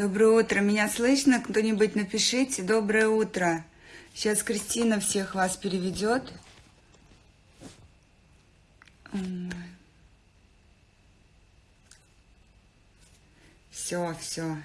Доброе утро. Меня слышно? Кто-нибудь напишите. Доброе утро. Сейчас Кристина всех вас переведет. Все, все.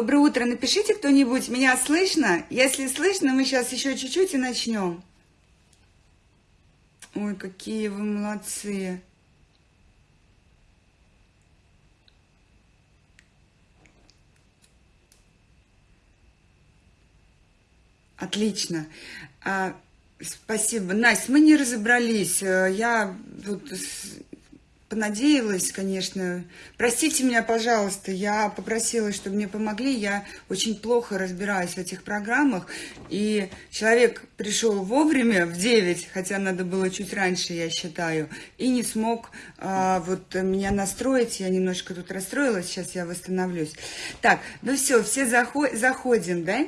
Доброе утро. Напишите кто-нибудь, меня слышно? Если слышно, мы сейчас еще чуть-чуть и начнем. Ой, какие вы молодцы. Отлично. А, спасибо. Настя, мы не разобрались. Э, я тут понадеялась, конечно. Простите меня, пожалуйста, я попросила, чтобы мне помогли. Я очень плохо разбираюсь в этих программах. И человек пришел вовремя, в 9, хотя надо было чуть раньше, я считаю, и не смог а, вот меня настроить. Я немножко тут расстроилась, сейчас я восстановлюсь. Так, ну все, все заход заходим, да?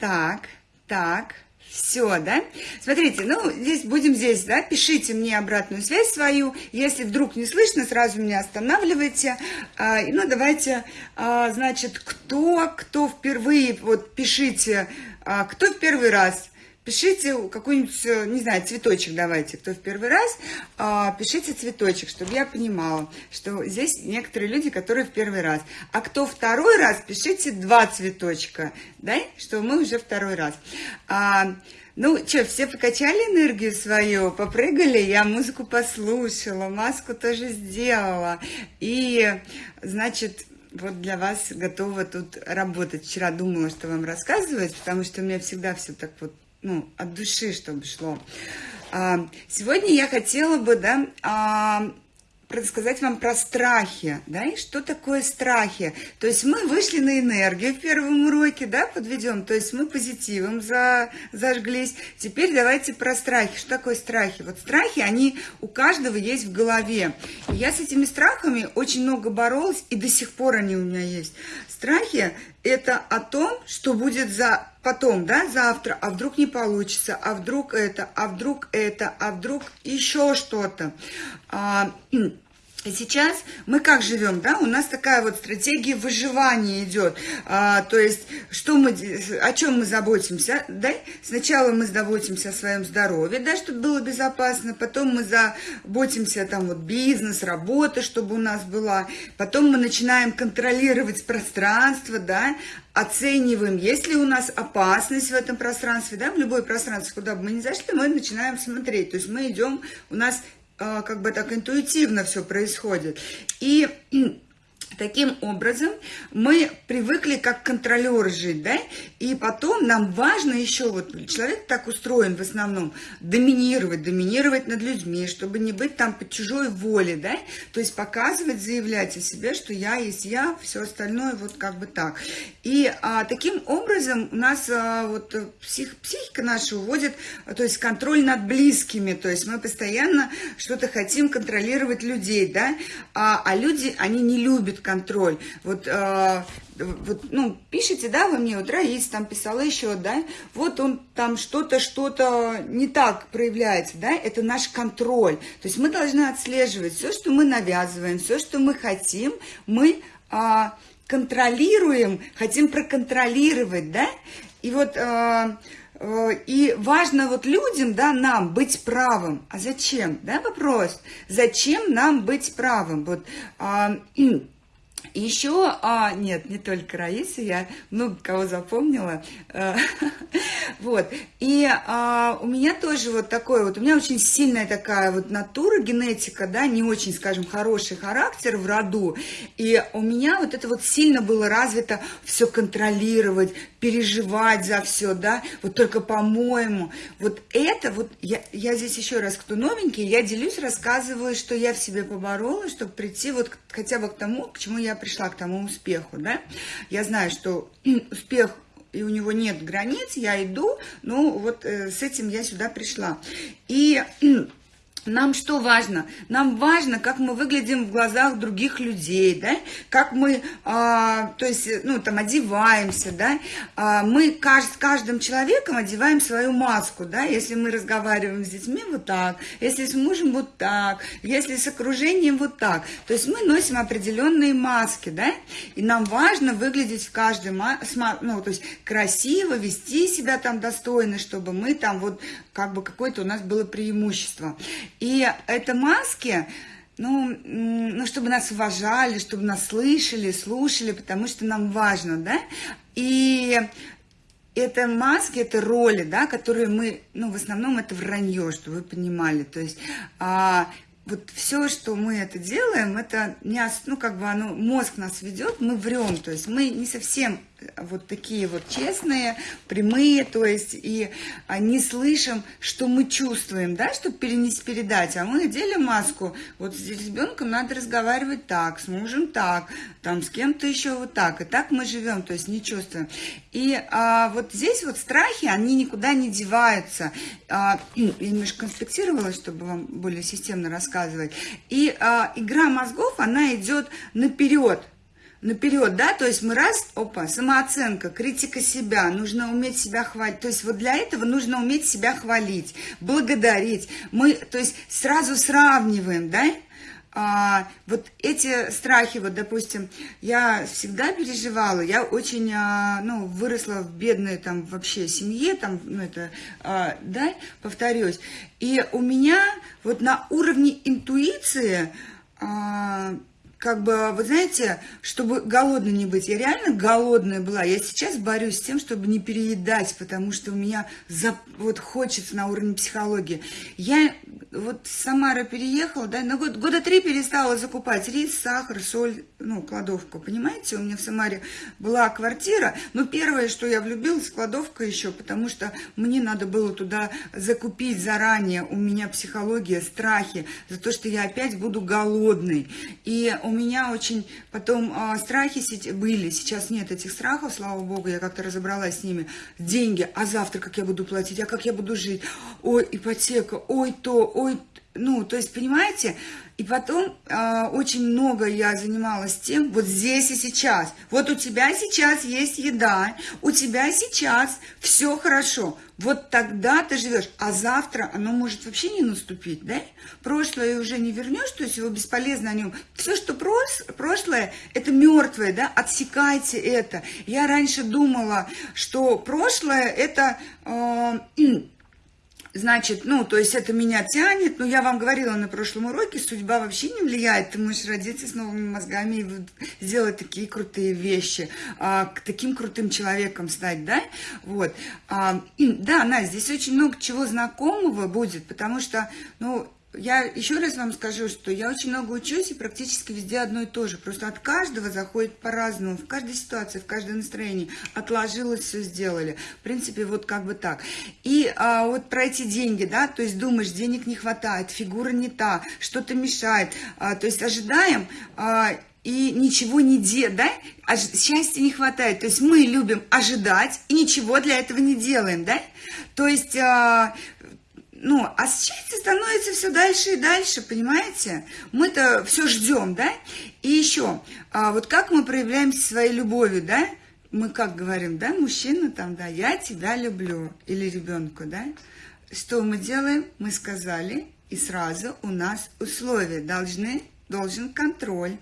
Так, так. Все, да? Смотрите, ну, здесь будем здесь, да, пишите мне обратную связь свою. Если вдруг не слышно, сразу меня останавливайте. А, ну, давайте, а, значит, кто, кто впервые, вот пишите, а, кто в первый раз пишите какой-нибудь, э, не знаю, цветочек давайте, кто в первый раз, а, пишите цветочек, чтобы я понимала, что здесь некоторые люди, которые в первый раз. А кто второй раз, пишите два цветочка, да, что мы уже второй раз. А, ну, что, все покачали энергию свою, попрыгали, я музыку послушала, маску тоже сделала. И, значит, вот для вас готова тут работать. Вчера думала, что вам рассказывать, потому что у меня всегда все так вот ну, от души, чтобы шло. А, сегодня я хотела бы, да, а, рассказать вам про страхи, да, и что такое страхи. То есть мы вышли на энергию в первом уроке, да, подведем, то есть мы позитивом за, зажглись. Теперь давайте про страхи. Что такое страхи? Вот страхи, они у каждого есть в голове. И я с этими страхами очень много боролась, и до сих пор они у меня есть. Страхи – это о том, что будет за потом, да, завтра, а вдруг не получится, а вдруг это, а вдруг это, а вдруг еще что-то. А, Сейчас мы как живем, да, у нас такая вот стратегия выживания идет, а, то есть, что мы, о чем мы заботимся, да, сначала мы заботимся о своем здоровье, да, чтобы было безопасно, потом мы заботимся, там, вот, бизнес, работа, чтобы у нас была, потом мы начинаем контролировать пространство, да, оцениваем, есть ли у нас опасность в этом пространстве, да, в любое пространство, куда бы мы ни зашли, мы начинаем смотреть, то есть мы идем, у нас как бы так интуитивно все происходит. И Таким образом, мы привыкли как контролер жить, да, и потом нам важно еще, вот человек так устроен в основном, доминировать, доминировать над людьми, чтобы не быть там под чужой воле, да, то есть показывать, заявлять о себе, что я есть я, все остальное вот как бы так. И а, таким образом у нас а, вот псих, психика наша уводит, то есть контроль над близкими, то есть мы постоянно что-то хотим контролировать людей, да, а, а люди, они не любят контроль. Вот, э, вот, ну, пишите, да, вы мне, вот Раис там писала еще, да, вот он там что-то, что-то не так проявляется, да, это наш контроль. То есть мы должны отслеживать все, что мы навязываем, все, что мы хотим, мы э, контролируем, хотим проконтролировать, да, и вот... Э, э и важно вот людям, да, нам быть правым. А зачем, да, вопрос? Зачем нам быть правым? Вот, а, еще, а, нет, не только Раиса, я много кого запомнила. Вот. И а, у меня тоже вот такой вот, у меня очень сильная такая вот натура, генетика, да, не очень, скажем, хороший характер в роду. И у меня вот это вот сильно было развито все контролировать, переживать за все, да, вот только по-моему. Вот это вот, я, я здесь еще раз, кто новенький, я делюсь, рассказываю, что я в себе поборола, чтобы прийти вот хотя бы к тому, к чему я пришла, к тому успеху, да. Я знаю, что успех и у него нет границ, я иду, ну вот э, с этим я сюда пришла. И нам что важно? Нам важно, как мы выглядим в глазах других людей, да, как мы, а, то есть, ну, там, одеваемся, да, а, мы кажд, каждым человеком одеваем свою маску, да, если мы разговариваем с детьми вот так, если с мужем вот так, если с окружением вот так, то есть мы носим определенные маски, да, и нам важно выглядеть в каждой, ну, то есть красиво, вести себя там достойно, чтобы мы там вот, как бы какое-то у нас было преимущество. И это маски, ну, ну, чтобы нас уважали, чтобы нас слышали, слушали, потому что нам важно, да? И это маски, это роли, да, которые мы, ну, в основном это вранье, чтобы вы понимали. То есть а, вот все, что мы это делаем, это не, ну, как бы оно, мозг нас ведет, мы врем, то есть мы не совсем вот такие вот честные, прямые, то есть и а, не слышим, что мы чувствуем, да, чтобы перенести, передать, а мы делим маску, вот с ребенком надо разговаривать так, с мужем так, там с кем-то еще вот так, и так мы живем, то есть не чувствуем. И а, вот здесь вот страхи, они никуда не деваются. А, я немножко конспектировала, чтобы вам более системно рассказывать. И а, игра мозгов, она идет наперед, наперед, да, то есть мы раз, опа, самооценка, критика себя, нужно уметь себя хвалить, то есть вот для этого нужно уметь себя хвалить, благодарить, мы, то есть сразу сравниваем, да, а, вот эти страхи, вот, допустим, я всегда переживала, я очень, а, ну, выросла в бедной там вообще семье, там, ну, это, а, да, повторюсь, и у меня вот на уровне интуиции, а, как бы, вы знаете, чтобы голодной не быть. Я реально голодная была. Я сейчас борюсь с тем, чтобы не переедать, потому что у меня за, вот хочется на уровне психологии. Я вот с Самары переехала, да, на год, года три перестала закупать рис, сахар, соль, ну, кладовку, понимаете? У меня в Самаре была квартира, но первое, что я влюбилась, кладовка еще, потому что мне надо было туда закупить заранее. У меня психология, страхи за то, что я опять буду голодной. И у меня очень потом а, страхи были, сейчас нет этих страхов, слава богу, я как-то разобралась с ними. Деньги, а завтра как я буду платить, а как я буду жить? Ой, ипотека, ой то, ой, ну, то есть, понимаете, и потом э, очень много я занималась тем, вот здесь и сейчас. Вот у тебя сейчас есть еда, у тебя сейчас все хорошо. Вот тогда ты живешь, а завтра оно может вообще не наступить, да? Прошлое уже не вернешь, то есть его бесполезно о нем. Все, что прос, прошлое, это мертвое, да? Отсекайте это. Я раньше думала, что прошлое это... Э, Значит, ну, то есть это меня тянет, но я вам говорила на прошлом уроке, судьба вообще не влияет, ты можешь родиться с новыми мозгами и сделать такие крутые вещи, а, к таким крутым человеком стать, да, вот. А, и, да, Настя, здесь очень много чего знакомого будет, потому что, ну, я еще раз вам скажу, что я очень много учусь и практически везде одно и то же. Просто от каждого заходит по-разному, в каждой ситуации, в каждом настроении. Отложилось, все сделали. В принципе, вот как бы так. И а, вот про эти деньги, да, то есть думаешь, денег не хватает, фигура не та, что-то мешает. А, то есть ожидаем... А, и ничего не делать, да, а счастья не хватает. То есть мы любим ожидать и ничего для этого не делаем, да. То есть а, ну, а счастье становится все дальше и дальше, понимаете? Мы-то все ждем, да? И еще, а вот как мы проявляем своей любовью, да? Мы как говорим, да, мужчина там, да, я тебя люблю, или ребенку, да? Что мы делаем? Мы сказали, и сразу у нас условия должны, должен контроль,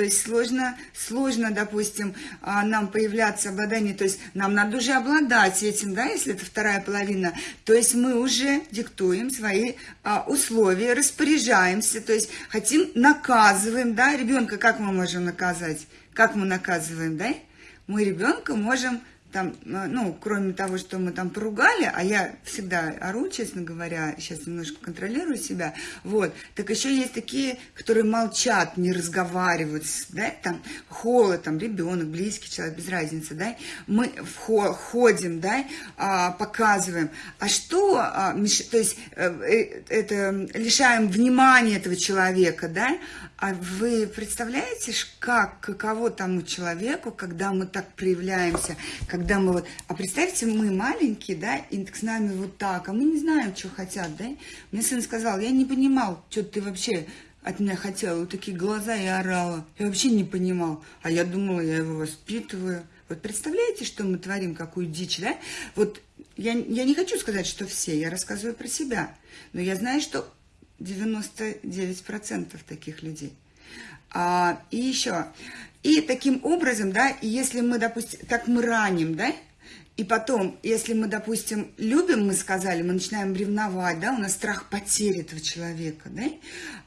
то есть сложно, сложно, допустим, а, нам появляться обладание, то есть нам надо уже обладать этим, да, если это вторая половина. То есть мы уже диктуем свои а, условия, распоряжаемся, то есть хотим, наказываем, да, ребенка как мы можем наказать? Как мы наказываем, да? Мы ребенка можем там, э, ну, кроме того, что мы там поругали, а я всегда ору, честно говоря, сейчас немножко контролирую себя, вот, так еще есть такие, которые молчат, не разговаривают, да, там, холод, там, ребенок, близкий человек, без разницы, да, мы входим, да, а, показываем, а что, а, то есть, э, это, лишаем внимания этого человека, да, а вы представляете, как, каково тому человеку, когда мы так проявляемся, когда мы вот... А представьте, мы маленькие, да, и с нами вот так, а мы не знаем, что хотят, да? Мне сын сказал, я не понимал, что ты вообще от меня хотела, вот такие глаза и орала. Я вообще не понимал, а я думала, я его воспитываю. Вот представляете, что мы творим, какую дичь, да? Вот я, я не хочу сказать, что все, я рассказываю про себя, но я знаю, что 99% таких людей. А, и еще, и таким образом, да, если мы, допустим, так мы раним, да, и потом, если мы, допустим, любим, мы сказали, мы начинаем ревновать, да, у нас страх потери этого человека, да,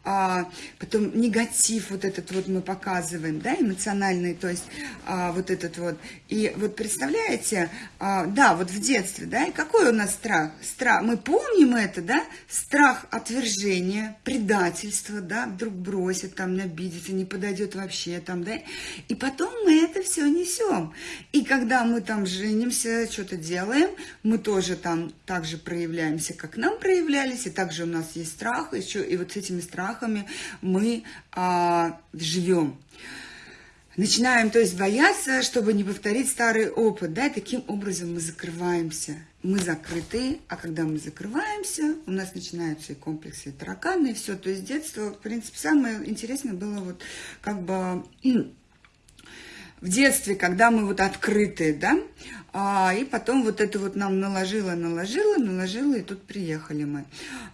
а, потом негатив вот этот вот мы показываем, да, эмоциональный, то есть а, вот этот вот. И вот представляете, а, да, вот в детстве, да, и какой у нас страх? Страх, мы помним это, да, страх отвержения, предательства, да, вдруг бросит, там, обидится, не подойдет вообще, там, да, и потом мы это все несем. И когда мы там женимся, что-то делаем, мы тоже там также проявляемся, как нам проявлялись, и также у нас есть страх, еще и вот с этими страхами страхами мы а, живем. Начинаем, то есть, бояться, чтобы не повторить старый опыт, да, таким образом мы закрываемся. Мы закрыты, а когда мы закрываемся, у нас начинаются и комплексы, и тараканы, и все. То есть, детство, в принципе, самое интересное было вот как бы в детстве, когда мы вот открыты, да, а, и потом вот это вот нам наложило, наложило, наложило, и тут приехали мы.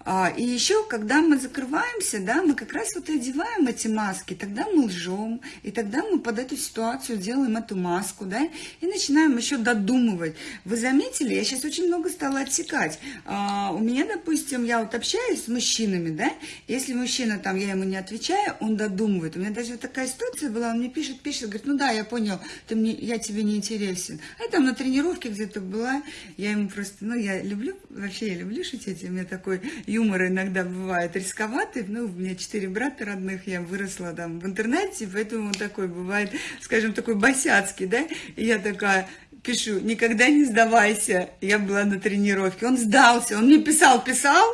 А, и еще, когда мы закрываемся, да, мы как раз вот одеваем эти маски, тогда мы лжем, и тогда мы под эту ситуацию делаем эту маску, да, и начинаем еще додумывать. Вы заметили, я сейчас очень много стала отсекать. А, у меня, допустим, я вот общаюсь с мужчинами, да, если мужчина там, я ему не отвечаю, он додумывает. У меня даже вот такая ситуация была, он мне пишет, пишет, говорит, ну да, я понял, ты мне, я тебе не интересен. А там на тренировке где-то была, я ему просто, ну, я люблю, вообще я люблю шутить, у меня такой юмор иногда бывает рисковатый, ну, у меня четыре брата родных, я выросла там в интернете, поэтому он такой бывает, скажем, такой босяцкий, да, и я такая, пишу, никогда не сдавайся. Я была на тренировке. Он сдался, он мне писал, писал,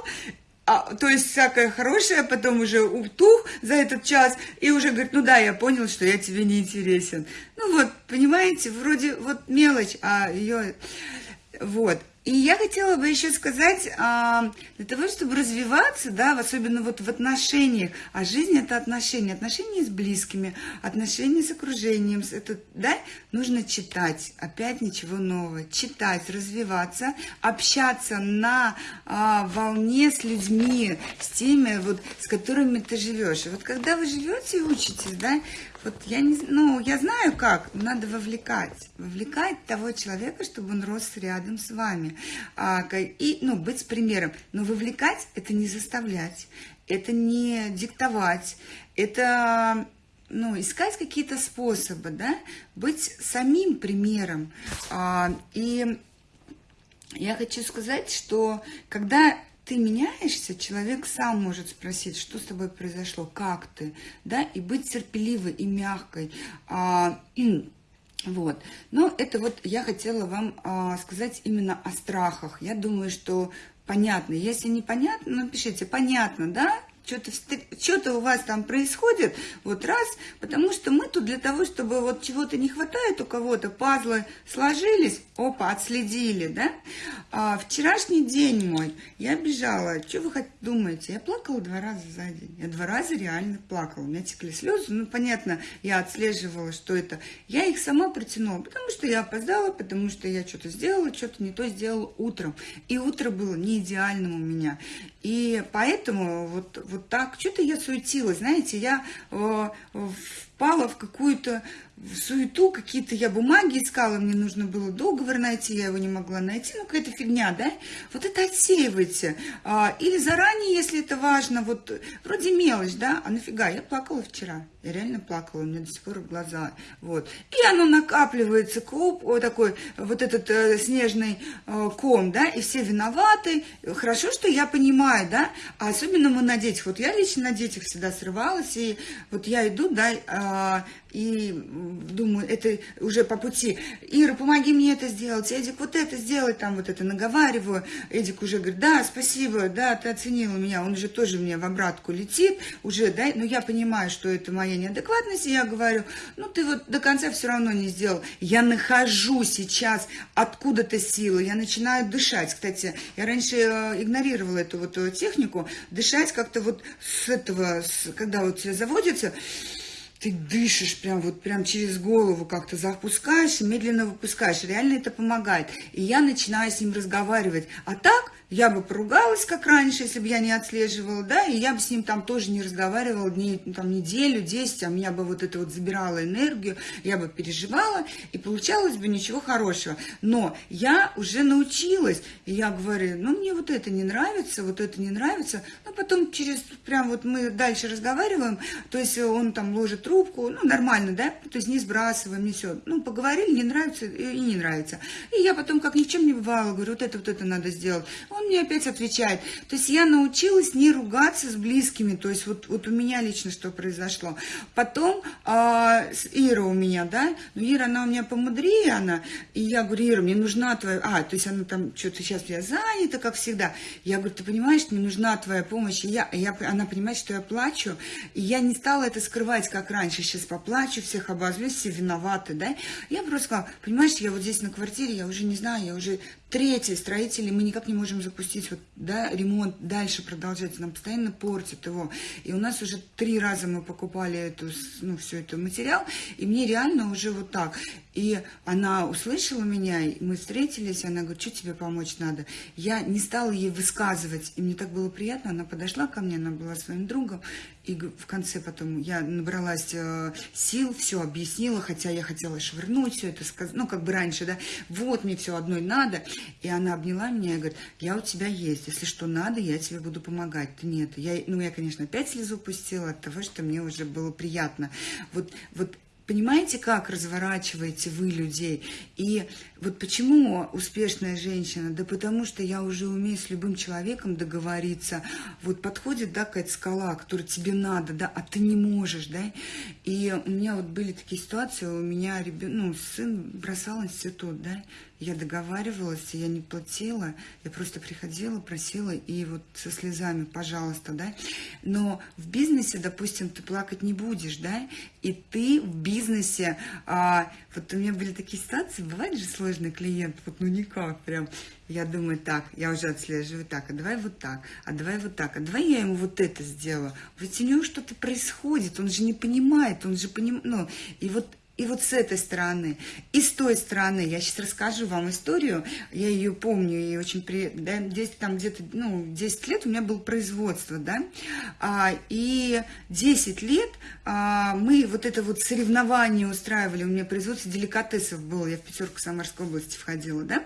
а, то есть всякое хорошее, потом уже утух за этот час, и уже говорит, ну да, я понял, что я тебе не интересен. Ну вот, понимаете, вроде вот мелочь, а ее... Вот. И я хотела бы еще сказать, а, для того, чтобы развиваться, да, особенно вот в отношениях, а жизнь это отношения, отношения с близкими, отношения с окружением, это, да, нужно читать, опять ничего нового, читать, развиваться, общаться на а, волне с людьми, с теми, вот, с которыми ты живешь. И вот когда вы живете и учитесь, да, вот я не, ну, я знаю как, надо вовлекать, вовлекать того человека, чтобы он рос рядом с вами, а, и, ну, быть примером. Но вовлекать – это не заставлять, это не диктовать, это ну, искать какие-то способы, да, быть самим примером. А, и я хочу сказать, что когда ты меняешься, человек сам может спросить, что с тобой произошло, как ты, да, и быть терпеливой и мягкой. А, вот. Но это вот я хотела вам а, сказать именно о страхах. Я думаю, что понятно. Если непонятно, напишите, понятно, да? Что-то что у вас там происходит, вот раз, потому что мы тут для того, чтобы вот чего-то не хватает у кого-то, пазлы сложились, опа, отследили, да? А вчерашний день мой, я бежала, что вы хоть думаете, я плакала два раза за день, я два раза реально плакала, у меня текли слезы, ну, понятно, я отслеживала, что это, я их сама протянула, потому что я опоздала, потому что я что-то сделала, что-то не то сделала утром, и утро было не идеальным у меня, и поэтому вот, вот так, что-то я суетилась, знаете, я э, впала в какую-то суету, какие-то я бумаги искала, мне нужно было договор найти, я его не могла найти, ну какая-то фигня, да? Вот это отсеивайте. А, или заранее, если это важно, вот вроде мелочь, да? А нафига? Я плакала вчера, я реально плакала, у меня до сих пор глаза, вот. И оно накапливается, клуб, вот такой, вот этот э, снежный э, ком, да, и все виноваты. Хорошо, что я понимаю, да? А особенно мы на детях, вот я лично на детях всегда срывалась, и вот я иду, да, э, и думаю, это уже по пути. Ира, помоги мне это сделать, Эдик, вот это сделать, там вот это наговариваю. Эдик уже говорит, да, спасибо, да, ты оценила меня. Он уже тоже мне в обратку летит, уже, да, но я понимаю, что это моя неадекватность, и я говорю, ну ты вот до конца все равно не сделал. Я нахожу сейчас откуда-то силы, я начинаю дышать. Кстати, я раньше э, игнорировала эту вот э, технику, дышать как-то вот с этого, с, когда вот тебя заводится, ты дышишь прям вот прям через голову как-то запускаешь, медленно выпускаешь. Реально это помогает. И я начинаю с ним разговаривать. А так я бы поругалась, как раньше, если бы я не отслеживала, да, и я бы с ним там тоже не разговаривала дней, там, неделю, десять, а меня бы вот это вот забирало энергию, я бы переживала, и получалось бы ничего хорошего. Но я уже научилась, и я говорю, ну, мне вот это не нравится, вот это не нравится, но потом через, прям вот мы дальше разговариваем, то есть он там ложит трубку, ну, нормально, да, то есть не сбрасываем, не все, ну, поговорили, не нравится и не нравится. И я потом, как ни чем не бывало, говорю, вот это, вот это надо сделать. Он мне опять отвечает. То есть я научилась не ругаться с близкими, то есть вот, вот у меня лично что произошло. Потом а, Ира у меня, да, ну Ира, она у меня помудрее, она, и я говорю, Ира, мне нужна твоя, а, то есть она там, что-то сейчас я занята, как всегда. Я говорю, ты понимаешь, мне нужна твоя помощь, и я, я, она понимает, что я плачу, и я не стала это скрывать, как раньше, сейчас поплачу, всех обозлюсь, все виноваты, да. Я просто сказала, понимаешь, я вот здесь на квартире, я уже не знаю, я уже Третье, строители, мы никак не можем запустить вот, да, ремонт дальше продолжать, нам постоянно портят его. И у нас уже три раза мы покупали эту, ну, все это материал, и мне реально уже вот так. И она услышала меня, мы встретились, она говорит, что тебе помочь надо? Я не стала ей высказывать, и мне так было приятно, она подошла ко мне, она была своим другом, и в конце потом я набралась э, сил, все объяснила, хотя я хотела швырнуть все это, ну, как бы раньше, да, вот мне все одной надо. И она обняла меня и говорит, я у тебя есть, если что надо, я тебе буду помогать. Нет. Я, ну, я, конечно, опять слезу пустила от того, что мне уже было приятно. Вот, вот Понимаете, как разворачиваете вы людей? И вот почему успешная женщина? Да потому что я уже умею с любым человеком договориться. Вот подходит, да, какая-то скала, которая тебе надо, да, а ты не можешь, да. И у меня вот были такие ситуации, у меня ребен... ну, сын бросал институт, да, я договаривалась, я не платила, я просто приходила, просила, и вот со слезами, пожалуйста, да. Но в бизнесе, допустим, ты плакать не будешь, да, и ты в бизнесе, а, вот у меня были такие ситуации, бывает же сложный клиент, вот ну никак прям, я думаю, так, я уже отслеживаю, так, а давай вот так, а давай вот так, а давай я ему вот это сделаю. Ведь у него что-то происходит, он же не понимает, он же понимает, ну, и вот и вот с этой стороны, и с той стороны, я сейчас расскажу вам историю, я ее помню, и очень при, да, 10, там где-то, ну, 10 лет у меня было производство, да, а, и 10 лет а, мы вот это вот соревнование устраивали, у меня производство деликатесов было, я в пятерку Самарской области входила, да,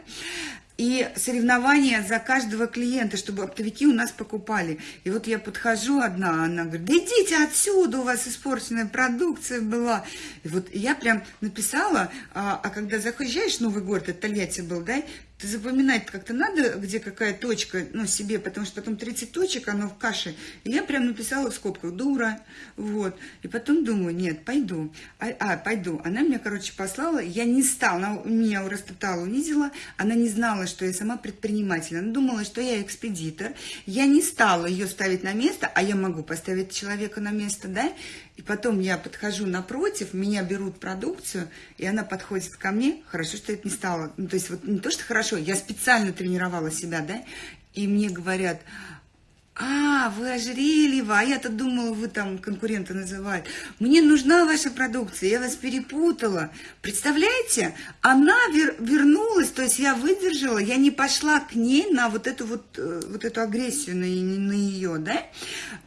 и соревнования за каждого клиента, чтобы оптовики у нас покупали. И вот я подхожу одна, она говорит, да идите отсюда, у вас испорченная продукция была. И вот я прям написала, а, а когда заезжаешь в Новый город, это Тольятти был, да, ты запоминать как-то надо, где какая точка, ну, себе, потому что потом 30 точек, оно в каше. И я прям написала в скобках «дура», вот. И потом думаю, нет, пойду. А, а пойду. Она меня, короче, послала, я не стала, она меня растоптала, унизила, она не знала, что я сама предприниматель. Она думала, что я экспедитор. Я не стала ее ставить на место, а я могу поставить человека на место, да? И потом я подхожу напротив, меня берут продукцию, и она подходит ко мне. Хорошо, что это не стало. Ну, то есть вот не то, что хорошо, я специально тренировала себя, да, и мне говорят, А, вы ожерельево, а я-то думала, вы там конкурента называют. Мне нужна ваша продукция, я вас перепутала. Представляете, она вер вернулась, то есть я выдержала, я не пошла к ней на вот эту вот, э, вот эту агрессию на, на ее, да?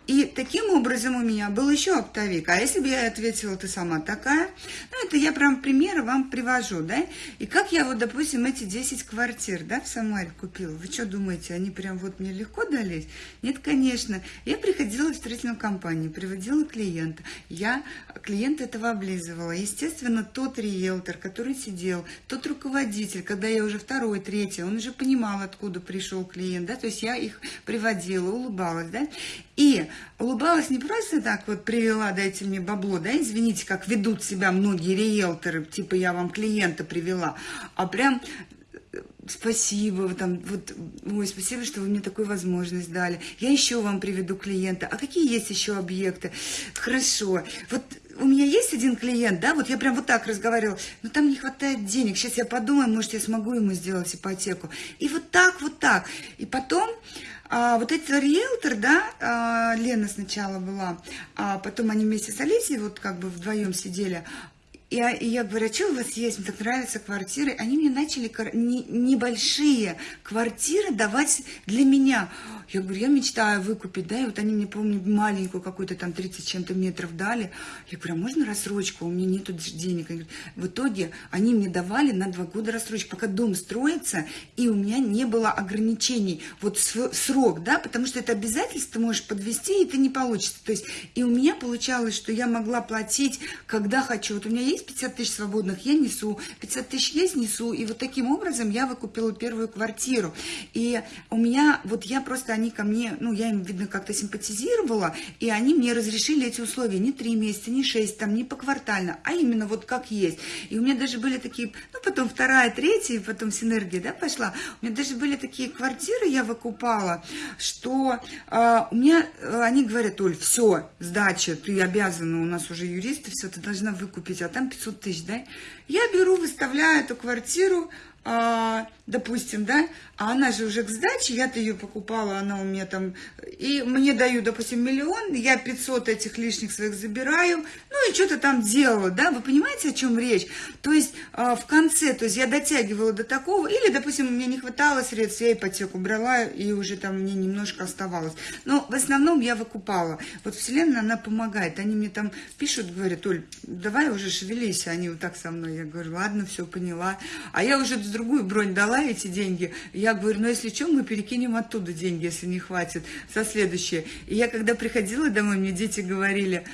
И таким образом у меня был еще оптовик. А если бы я ответила, ты сама такая, ну, это я прям примеры вам привожу, да? И как я вот, допустим, эти 10 квартир, да, в Самаре купила. Вы что думаете, они прям вот мне легко дались? Нет, конечно. Я приходила в строительную компанию, приводила клиента. Я клиента этого облизывала. Естественно, тот риэлтор, который сидел, тот руководитель, когда я уже второй, третий, он уже понимал, откуда пришел клиент, да, то есть я их приводила, улыбалась, да, и улыбалась не просто так вот привела, дайте мне бабло, да, извините, как ведут себя многие риэлторы, типа я вам клиента привела, а прям спасибо, там, вот, ой, спасибо, что вы мне такую возможность дали. Я еще вам приведу клиента. А какие есть еще объекты? Хорошо. Вот у меня есть один клиент, да, вот я прям вот так разговаривала, но там не хватает денег. Сейчас я подумаю, может, я смогу ему сделать ипотеку. И вот так, вот так. И потом а, вот этот риэлтор, да, а, Лена сначала была, а потом они вместе с Олесей вот как бы вдвоем сидели, я, я говорю, а что у вас есть? Мне так нравятся квартиры. Они мне начали не, небольшие квартиры давать для меня. Я говорю, я мечтаю выкупить, да, и вот они мне, помню, маленькую какую-то там 30 чем-то метров дали. Я говорю, а можно рассрочку? У меня нету денег. Говорю, в итоге они мне давали на два года рассрочку, пока дом строится, и у меня не было ограничений. Вот срок, да, потому что это обязательство можешь подвести, и это не получится. То есть, и у меня получалось, что я могла платить, когда хочу. Вот у меня есть 50 тысяч свободных, я несу, 50 тысяч есть, несу. И вот таким образом я выкупила первую квартиру. И у меня, вот я просто, они ко мне, ну, я им, видно, как-то симпатизировала, и они мне разрешили эти условия не три месяца, не шесть, там, не поквартально, а именно вот как есть. И у меня даже были такие, ну, потом вторая, третья, и потом синергия, да, пошла. У меня даже были такие квартиры, я выкупала, что э, у меня, э, они говорят, Оль, все, сдача, ты обязана, у нас уже юристы, все, ты должна выкупить, а там 500 тысяч, да. Я беру, выставляю эту квартиру, а, допустим, да, а она же уже к сдаче, я-то ее покупала, она у меня там, и мне дают, допустим, миллион, я 500 этих лишних своих забираю, ну и что-то там делала, да, вы понимаете, о чем речь? То есть а, в конце, то есть я дотягивала до такого, или, допустим, мне не хватало средств, я ипотеку брала, и уже там мне немножко оставалось. Но в основном я выкупала. Вот Вселенная, она помогает, они мне там пишут, говорят, Оль, давай уже шевелись, они вот так со мной, я говорю, ладно, все поняла, а я уже другую бронь дала эти деньги. Я говорю, ну если что, мы перекинем оттуда деньги, если не хватит, со следующее. И я когда приходила домой, мне дети говорили,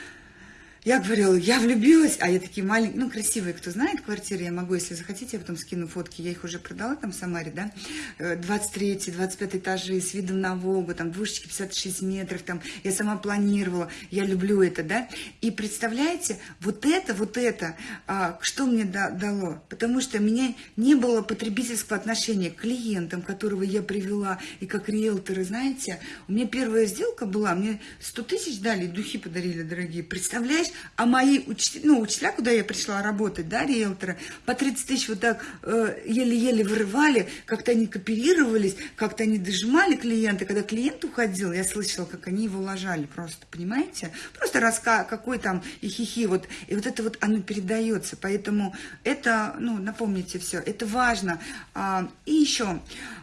я говорила, я влюбилась, а я такие маленькие, ну, красивые, кто знает квартиры, я могу, если захотите, я потом скину фотки, я их уже продала там в Самаре, да, 23 э, 25 этажи с видом на Волгу, там, двушечки 56 метров, там, я сама планировала, я люблю это, да, и представляете, вот это, вот это, а, что мне да, дало, потому что у меня не было потребительского отношения к клиентам, которого я привела, и как риэлторы, знаете, у меня первая сделка была, мне 100 тысяч дали, духи подарили, дорогие, представляешь, а мои учителя, ну, учителя, куда я пришла работать, да, риэлторы, по 30 тысяч вот так э, еле-еле вырывали, как-то они кооперировались, как-то они дожимали клиента. Когда клиент уходил, я слышала, как они его ложали просто, понимаете? Просто раска, какой там и хихи, вот, и вот это вот оно передается, поэтому это, ну, напомните все, это важно. А, и еще,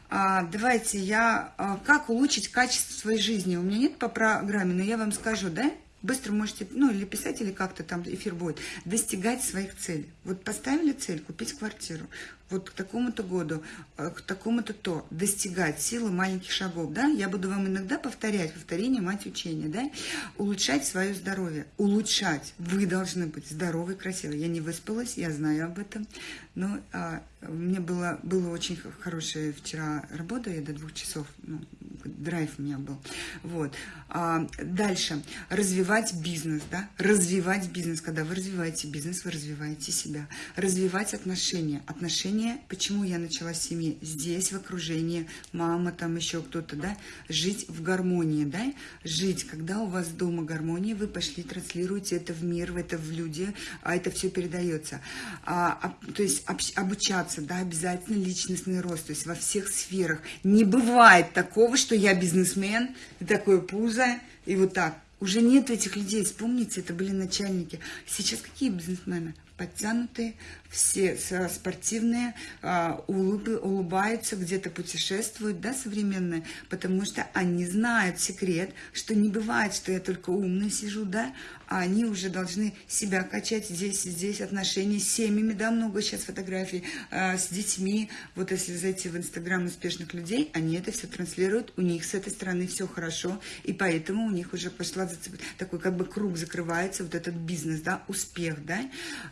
а, давайте я, а, как улучшить качество своей жизни? У меня нет по программе, но я вам скажу, да? Быстро можете, ну, или писать, или как-то там эфир будет, достигать своих целей. Вот поставили цель купить квартиру, вот к такому-то году, э, к такому-то то, достигать силы маленьких шагов, да, я буду вам иногда повторять, повторение мать учения, да, улучшать свое здоровье, улучшать, вы должны быть здоровы, красивы. Я не выспалась, я знаю об этом, но а, мне было, было очень хорошая вчера работа, я до двух часов, ну, драйв у меня был, вот. А, дальше, развивать бизнес, да, развивать бизнес, когда вы развиваете бизнес, вы развиваете себя, развивать отношения, отношения отношения, почему я начала с семьи, здесь, в окружении, мама, там еще кто-то, да, жить в гармонии, да, жить, когда у вас дома гармония, вы пошли, транслируете это в мир, в это в люди, а это все передается. А, а, то есть об, обучаться, да, обязательно личностный рост, то есть во всех сферах. Не бывает такого, что я бизнесмен, такое пузо, и вот так. Уже нет этих людей, вспомните, это были начальники. Сейчас какие бизнесмены? подтянутые, все спортивные, а, улыбы, улыбаются, где-то путешествуют, да, современные, потому что они знают секрет, что не бывает, что я только умный сижу, да, а они уже должны себя качать здесь и здесь, отношения с семьями, да, много сейчас фотографий, э, с детьми, вот если зайти в инстаграм успешных людей, они это все транслируют, у них с этой стороны все хорошо, и поэтому у них уже пошла такой как бы круг закрывается, вот этот бизнес, да, успех, да,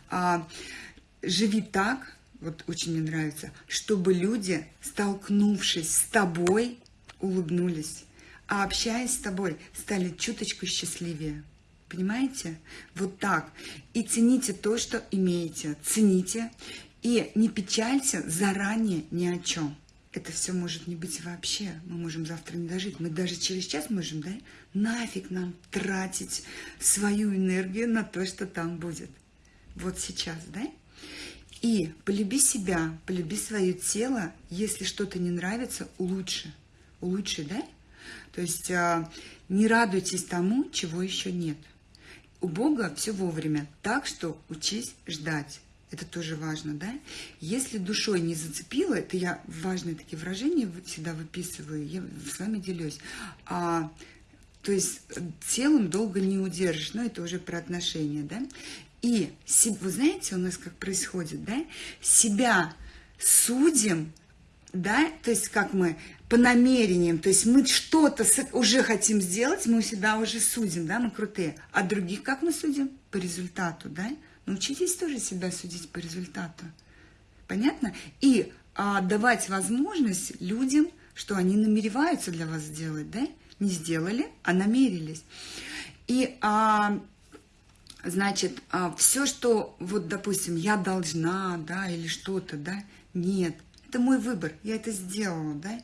а, живи так, вот очень мне нравится, чтобы люди, столкнувшись с тобой, улыбнулись, а общаясь с тобой, стали чуточку счастливее. Понимаете? Вот так. И цените то, что имеете. Цените. И не печалься заранее ни о чем. Это все может не быть вообще. Мы можем завтра не дожить. Мы даже через час можем, да? Нафиг нам тратить свою энергию на то, что там будет. Вот сейчас, да? И полюби себя, полюби свое тело. Если что-то не нравится, улучши. Улучши, да? То есть а, не радуйтесь тому, чего еще нет. У Бога все вовремя, так что учись ждать. Это тоже важно, да? Если душой не зацепило, это я важные такие выражения всегда выписываю, я с вами делюсь. А, то есть телом долго не удержишь, но это уже про отношения, да? И вы знаете, у нас как происходит, да? Себя судим да, то есть как мы по намерениям, то есть мы что-то уже хотим сделать, мы себя уже судим, да, мы крутые, а других как мы судим? По результату, да? Научитесь тоже себя судить по результату, понятно? И а, давать возможность людям, что они намереваются для вас сделать, да? Не сделали, а намерились. И а, значит, а, все, что, вот, допустим, я должна, да, или что-то, да, нет, это мой выбор, я это сделала, да.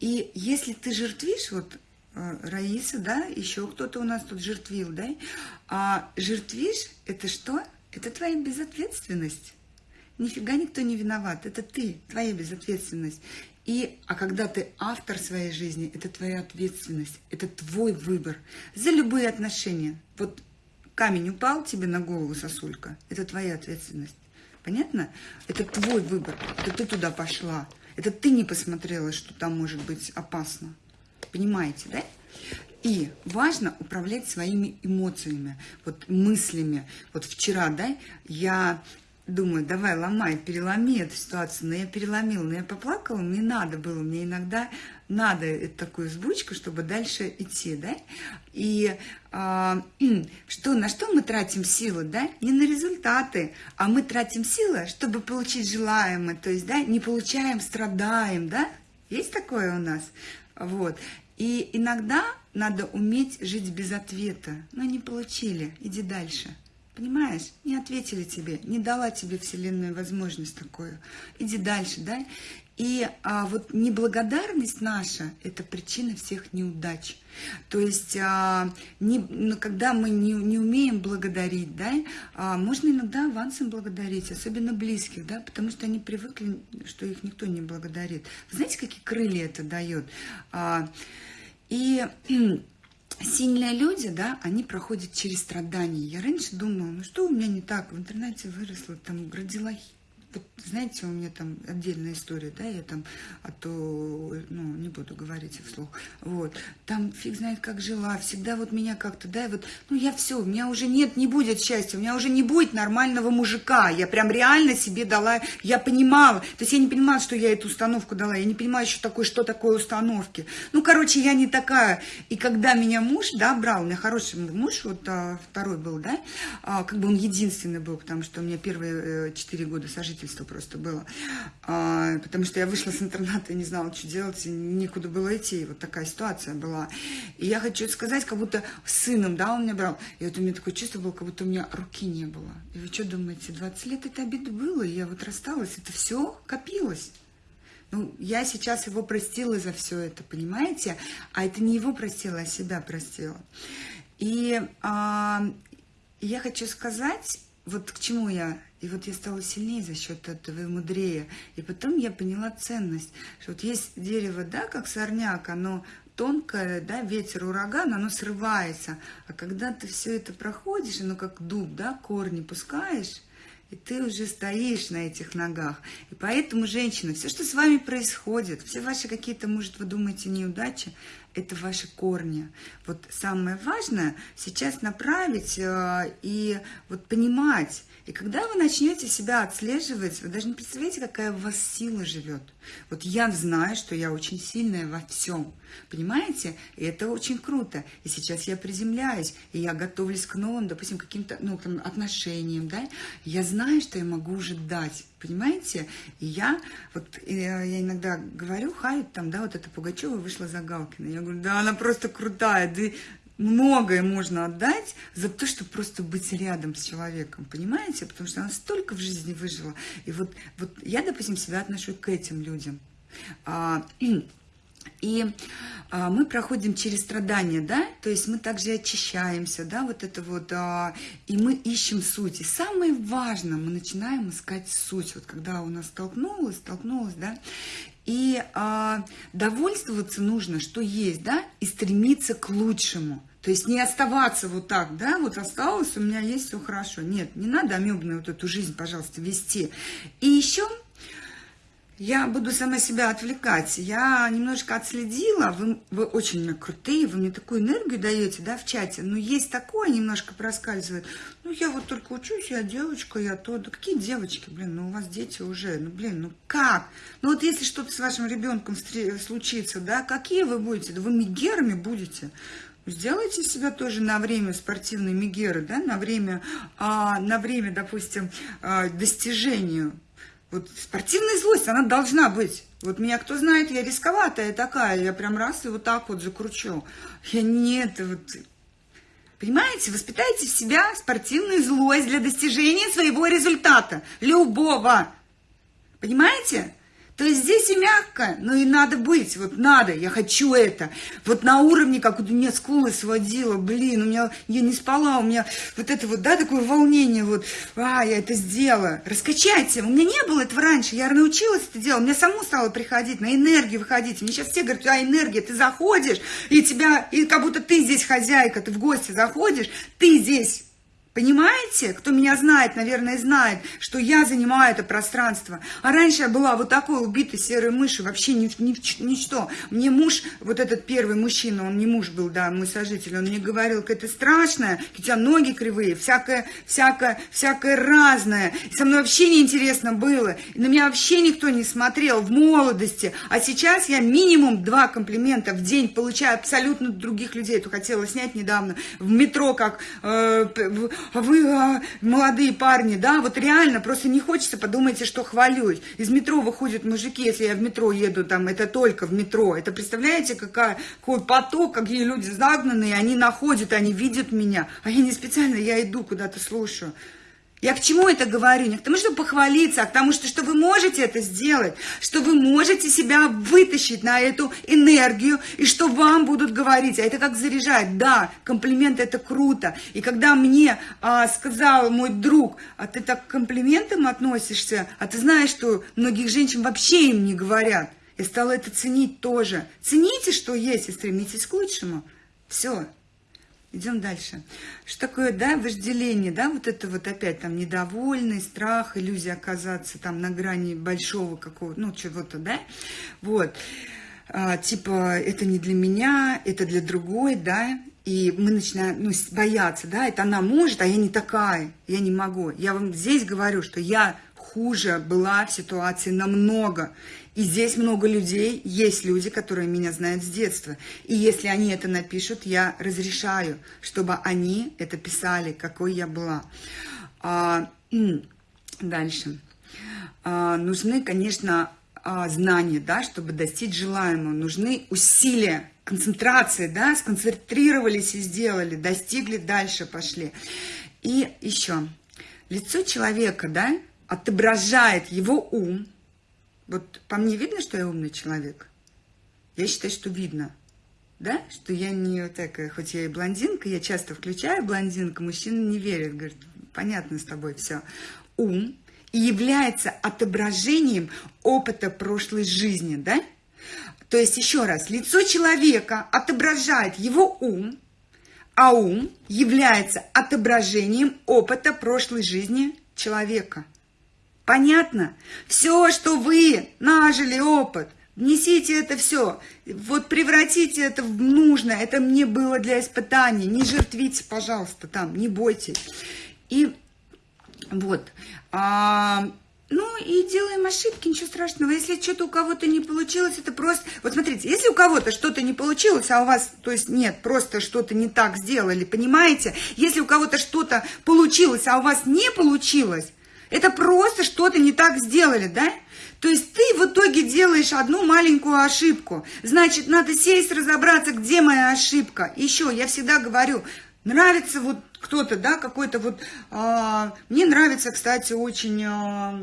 И если ты жертвишь, вот э, Раиса, да, еще кто-то у нас тут жертвил, да, а жертвишь, это что? Это твоя безответственность. Нифига никто не виноват, это ты, твоя безответственность. И, а когда ты автор своей жизни, это твоя ответственность, это твой выбор за любые отношения. Вот камень упал тебе на голову, сосулька, это твоя ответственность. Понятно? Это твой выбор. Это ты туда пошла. Это ты не посмотрела, что там может быть опасно. Понимаете, да? И важно управлять своими эмоциями, вот мыслями. Вот вчера, да, я думаю, давай ломай, переломи эту ситуацию. Но я переломила, но я поплакала, мне надо было, мне иногда надо такую сбучку, чтобы дальше идти, да. И что, на что мы тратим силы, да? Не на результаты, а мы тратим силы, чтобы получить желаемое, то есть, да, не получаем, страдаем, да? Есть такое у нас? Вот. И иногда надо уметь жить без ответа. Но не получили, иди дальше. Понимаешь, не ответили тебе, не дала тебе Вселенная возможность такую. Иди дальше, да? И а, вот неблагодарность наша – это причина всех неудач. То есть, а, не, ну, когда мы не, не умеем благодарить, да, а, можно иногда авансом благодарить, особенно близких, да, потому что они привыкли, что их никто не благодарит. знаете, какие крылья это дает? А, и сильные люди, да, они проходят через страдания. Я раньше думала, ну что у меня не так, в интернете выросла, там, родила вот, знаете, у меня там отдельная история, да, я там, а то, ну, не буду говорить вслух, вот, там фиг знает, как жила, всегда вот меня как-то, да, вот, ну, я все, у меня уже нет, не будет счастья, у меня уже не будет нормального мужика, я прям реально себе дала, я понимала, то есть я не понимала, что я эту установку дала, я не понимаю еще такое, что такое установки, ну, короче, я не такая, и когда меня муж, да, брал, у меня хороший муж, вот а, второй был, да, а, как бы он единственный был, потому что у меня первые э, четыре года сожительства родительство просто было. А, потому что я вышла с интерната и не знала, что делать, и никуда было идти. Вот такая ситуация была. И я хочу сказать, как будто сыном, да, он меня брал. И вот у меня такое чувство было, как будто у меня руки не было. И вы что думаете, 20 лет это обида было, и я вот рассталась, это все копилось. Ну, я сейчас его простила за все это, понимаете? А это не его простила, а себя простила. И а, я хочу сказать, вот к чему я и вот я стала сильнее за счет этого и мудрее. И потом я поняла ценность, что вот есть дерево, да, как сорняк, оно тонкое, да, ветер, ураган, оно срывается. А когда ты все это проходишь, оно как дуб, да, корни пускаешь, и ты уже стоишь на этих ногах. И поэтому, женщина, все, что с вами происходит, все ваши какие-то, может, вы думаете, неудачи, это ваши корни. Вот самое важное сейчас направить э, и вот понимать. И когда вы начнете себя отслеживать, вы даже не представляете, какая в вас сила живет. Вот я знаю, что я очень сильная во всем. Понимаете? И это очень круто. И сейчас я приземляюсь, и я готовлюсь к новым, допустим, каким-то ну, там, отношениям, да? Я знаю, что я могу уже дать, понимаете? И я, вот э, я иногда говорю, хай, там, да, вот эта Пугачева вышла за Галкина. Я говорю, да, она просто крутая, да, многое можно отдать за то, чтобы просто быть рядом с человеком, понимаете? Потому что она столько в жизни выжила. И вот, вот я, допустим, себя отношу к этим людям. А, и а, мы проходим через страдания, да, то есть мы также очищаемся, да, вот это вот, а, и мы ищем суть. И самое важное, мы начинаем искать суть, вот когда у нас столкнулось, столкнулось, да, и а, довольствоваться нужно, что есть, да, и стремиться к лучшему. То есть не оставаться вот так, да, вот осталось, у меня есть все хорошо. Нет, не надо амебную вот эту жизнь, пожалуйста, вести. И еще я буду сама себя отвлекать. Я немножко отследила, вы, вы очень крутые, вы мне такую энергию даете, да, в чате, но есть такое, немножко проскальзывает. Ну, я вот только учусь, я девочка, я то. Да какие девочки, блин, ну у вас дети уже, ну, блин, ну как? Ну, вот если что-то с вашим ребенком случится, да, какие вы будете? Да вы мигерами будете. Сделайте себя тоже на время спортивной мигеры, да, на время, а, на время, допустим, а, достижению вот спортивная злость, она должна быть. Вот меня кто знает, я рисковатая такая, я прям раз и вот так вот закручу. Я не это вот... Понимаете, воспитайте в себя спортивную злость для достижения своего результата. Любого. Понимаете? То есть здесь и мягко, но и надо быть, вот надо, я хочу это. Вот на уровне, как у меня скулы сводила, блин, у меня, я не спала, у меня вот это вот, да, такое волнение, вот, а, я это сделала. Раскачайте, у меня не было этого раньше, я научилась это делать, мне саму стало приходить, на энергию выходить. Мне сейчас все говорят, а энергия, ты заходишь, и тебя, и как будто ты здесь хозяйка, ты в гости заходишь, ты здесь Понимаете? Кто меня знает, наверное, знает, что я занимаю это пространство. А раньше я была вот такой убитой серой мышью, вообще ни, ни, ничто. Мне муж, вот этот первый мужчина, он не муж был, да, мой сожитель, он мне говорил, это страшное, у тебя ноги кривые, всякое, всякое, всякое разное. И со мной вообще неинтересно было. И на меня вообще никто не смотрел в молодости. А сейчас я минимум два комплимента в день получаю абсолютно других людей. Это хотела снять недавно в метро, как... Э, вы а, молодые парни, да, вот реально, просто не хочется, подумайте, что хвалюсь. Из метро выходят мужики, если я в метро еду, там, это только в метро. Это представляете, какая, какой поток, какие люди загнанные, они находят, они видят меня. А я не специально, я иду куда-то слушаю. Я к чему это говорю? Не к тому, чтобы похвалиться, а к тому, что, что вы можете это сделать, что вы можете себя вытащить на эту энергию, и что вам будут говорить. А это как заряжать. Да, комплимент это круто. И когда мне а, сказал мой друг, а ты так к комплиментам относишься, а ты знаешь, что многих женщин вообще им не говорят. Я стала это ценить тоже. Цените, что есть, и стремитесь к лучшему. Все. Идем дальше. Что такое, да, вожделение, да, вот это вот опять там недовольный, страх, иллюзия оказаться там на грани большого какого-то, ну, чего-то, да, вот. А, типа, это не для меня, это для другой, да, и мы начинаем ну, бояться, да, это она может, а я не такая, я не могу. Я вам здесь говорю, что я хуже была в ситуации намного. И здесь много людей, есть люди, которые меня знают с детства. И если они это напишут, я разрешаю, чтобы они это писали, какой я была. А, дальше. А, нужны, конечно, а, знания, да, чтобы достичь желаемого. Нужны усилия, концентрация, да, сконцентрировались и сделали, достигли, дальше пошли. И еще. Лицо человека, да, отображает его ум. Вот по мне видно, что я умный человек? Я считаю, что видно. Да? Что я не такая, хоть я и блондинка, я часто включаю блондинка, мужчина не верит, говорит, понятно с тобой все. Ум и является отображением опыта прошлой жизни, да? То есть, еще раз, лицо человека отображает его ум, а ум является отображением опыта прошлой жизни человека. Понятно? Все, что вы нажили опыт, внесите это все, вот превратите это в нужное, это мне было для испытаний, не жертвите, пожалуйста, там, не бойтесь. И вот, а, ну и делаем ошибки, ничего страшного. Если что-то у кого-то не получилось, это просто... Вот смотрите, если у кого-то что-то не получилось, а у вас, то есть нет, просто что-то не так сделали, понимаете? Если у кого-то что-то получилось, а у вас не получилось, это просто что-то не так сделали, да? То есть ты в итоге делаешь одну маленькую ошибку. Значит, надо сесть, разобраться, где моя ошибка. Еще, я всегда говорю, нравится вот кто-то, да, какой-то вот... А, мне нравится, кстати, очень, а,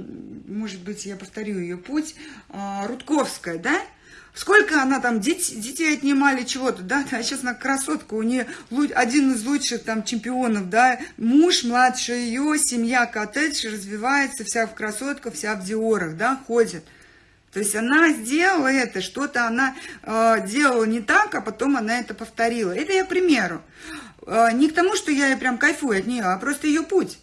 может быть, я повторю ее путь, а, Рудковская, да? Сколько она там деть, детей отнимали чего-то, да? А сейчас она красотка, у нее один из лучших там чемпионов, да? Муж младше ее, семья коттедж развивается, вся в красотках, вся в диорах, да, ходит. То есть она сделала это, что-то она э, делала не так, а потом она это повторила. Это я к примеру. А, не к тому, что я прям кайфую от нее, а просто ее путь.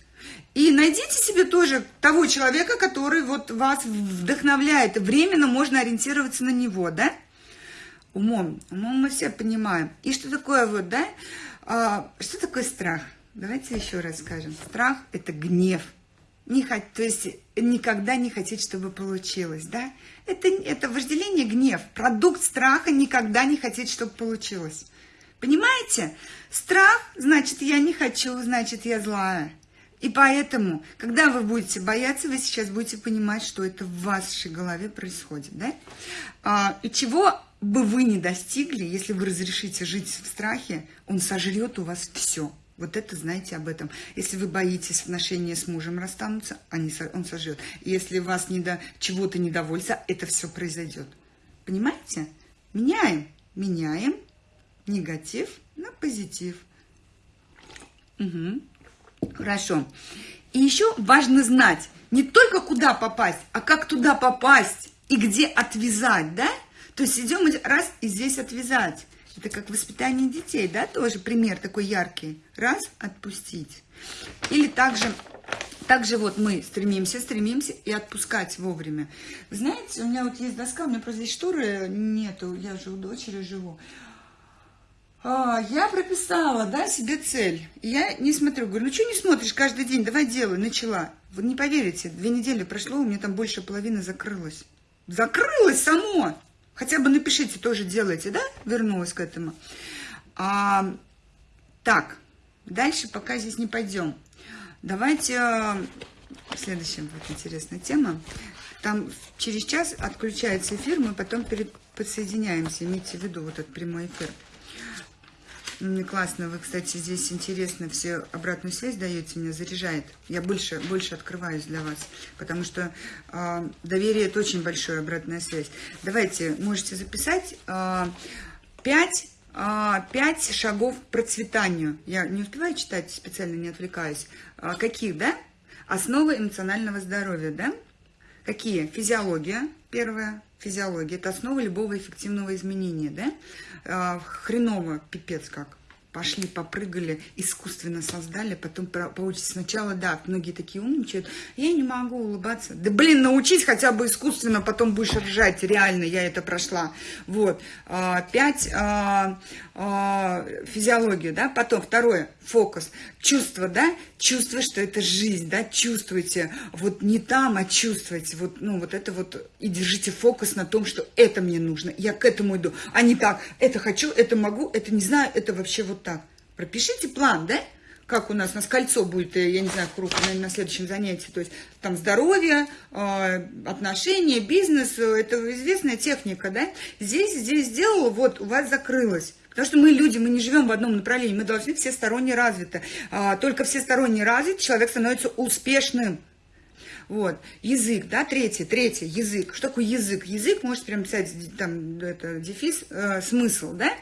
И найдите себе тоже того человека, который вот вас вдохновляет. Временно можно ориентироваться на него, да? Умом. Умом мы все понимаем. И что такое вот, да? А, что такое страх? Давайте еще раз скажем. Страх – это гнев. Не хот... То есть никогда не хотеть, чтобы получилось, да? Это, это вожделение, гнев. Продукт страха никогда не хотеть, чтобы получилось. Понимаете? Страх, значит, я не хочу, значит, я злая. И поэтому, когда вы будете бояться, вы сейчас будете понимать, что это в вашей голове происходит, да? А, и чего бы вы не достигли, если вы разрешите жить в страхе, он сожрет у вас все. Вот это знаете об этом. Если вы боитесь отношения с мужем расстанутся, они, он сожрет. Если вас не до чего-то недовольство, это все произойдет. Понимаете? Меняем. Меняем негатив на позитив. Угу. Хорошо. И еще важно знать не только куда попасть, а как туда попасть и где отвязать, да? То есть идем раз и здесь отвязать. Это как воспитание детей, да, тоже пример такой яркий. Раз, отпустить. Или также, также вот мы стремимся, стремимся и отпускать вовремя. Знаете, у меня вот есть доска, у меня просто здесь шторы нету, я же у дочери живу. А, я прописала, да, себе цель. я не смотрю, говорю, ну что не смотришь каждый день, давай делай, начала. Вы не поверите, две недели прошло, у меня там больше половины закрылось. Закрылось само! Хотя бы напишите, тоже делайте, да? Вернулась к этому. А, так, дальше пока здесь не пойдем. Давайте, а, следующая будет интересная тема. Там через час отключается эфир, мы потом перед, подсоединяемся. Имейте в виду вот этот прямой эфир. Классно, вы, кстати, здесь интересно все обратную связь даете, меня заряжает. Я больше, больше открываюсь для вас, потому что э, доверие – это очень большая обратная связь. Давайте, можете записать э, 5, э, 5 шагов к процветанию. Я не успеваю читать, специально не отвлекаюсь. Каких, да? Основы эмоционального здоровья, да? Какие? Физиология, первая. Физиология – это основа любого эффективного изменения, да? э, хреново, пипец как. Пошли, попрыгали, искусственно создали, потом получится сначала, да, многие такие умничают, я не могу улыбаться. Да блин, научись хотя бы искусственно, потом будешь ржать, реально, я это прошла. Вот, а, пять, а, а, физиологию, да, потом второе, фокус, чувство, да, чувство, что это жизнь, да, чувствуйте, вот не там, а чувствуйте, вот, ну, вот это вот, и держите фокус на том, что это мне нужно, я к этому иду, а не так, это хочу, это могу, это не знаю, это вообще вот так. Пропишите план, да, как у нас, у нас кольцо будет, э, я не знаю, круг на, на следующем занятии, то есть там здоровье, э, отношения, бизнес, э, это известная техника, да, здесь, здесь сделала, вот, у вас закрылось, Потому что мы люди, мы не живем в одном направлении, мы должны всесторонне развиты. А, только всесторонне развит, человек становится успешным. Вот, язык, да, третий, третий, язык. Что такое язык? Язык, можете прям писать, там, это, дефис, э, смысл, да?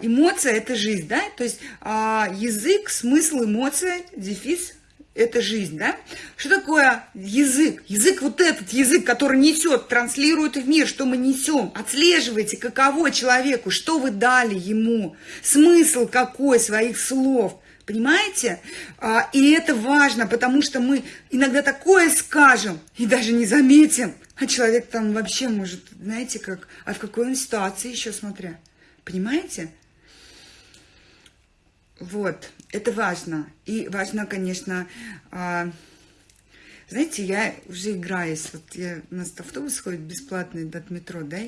эмоция – это жизнь, да? То есть а, язык, смысл, эмоция, дефис это жизнь, да? Что такое язык? Язык вот этот язык, который несет, транслирует в мир, что мы несем. Отслеживайте, каково человеку, что вы дали ему, смысл какой своих слов. Понимаете? А, и это важно, потому что мы иногда такое скажем и даже не заметим. А человек там вообще может, знаете, как, а в какой он ситуации еще смотря. Понимаете? Вот, это важно. И важно, конечно, а, знаете, я уже играюсь. Вот я, у нас автобус ходит бесплатный до метро, да,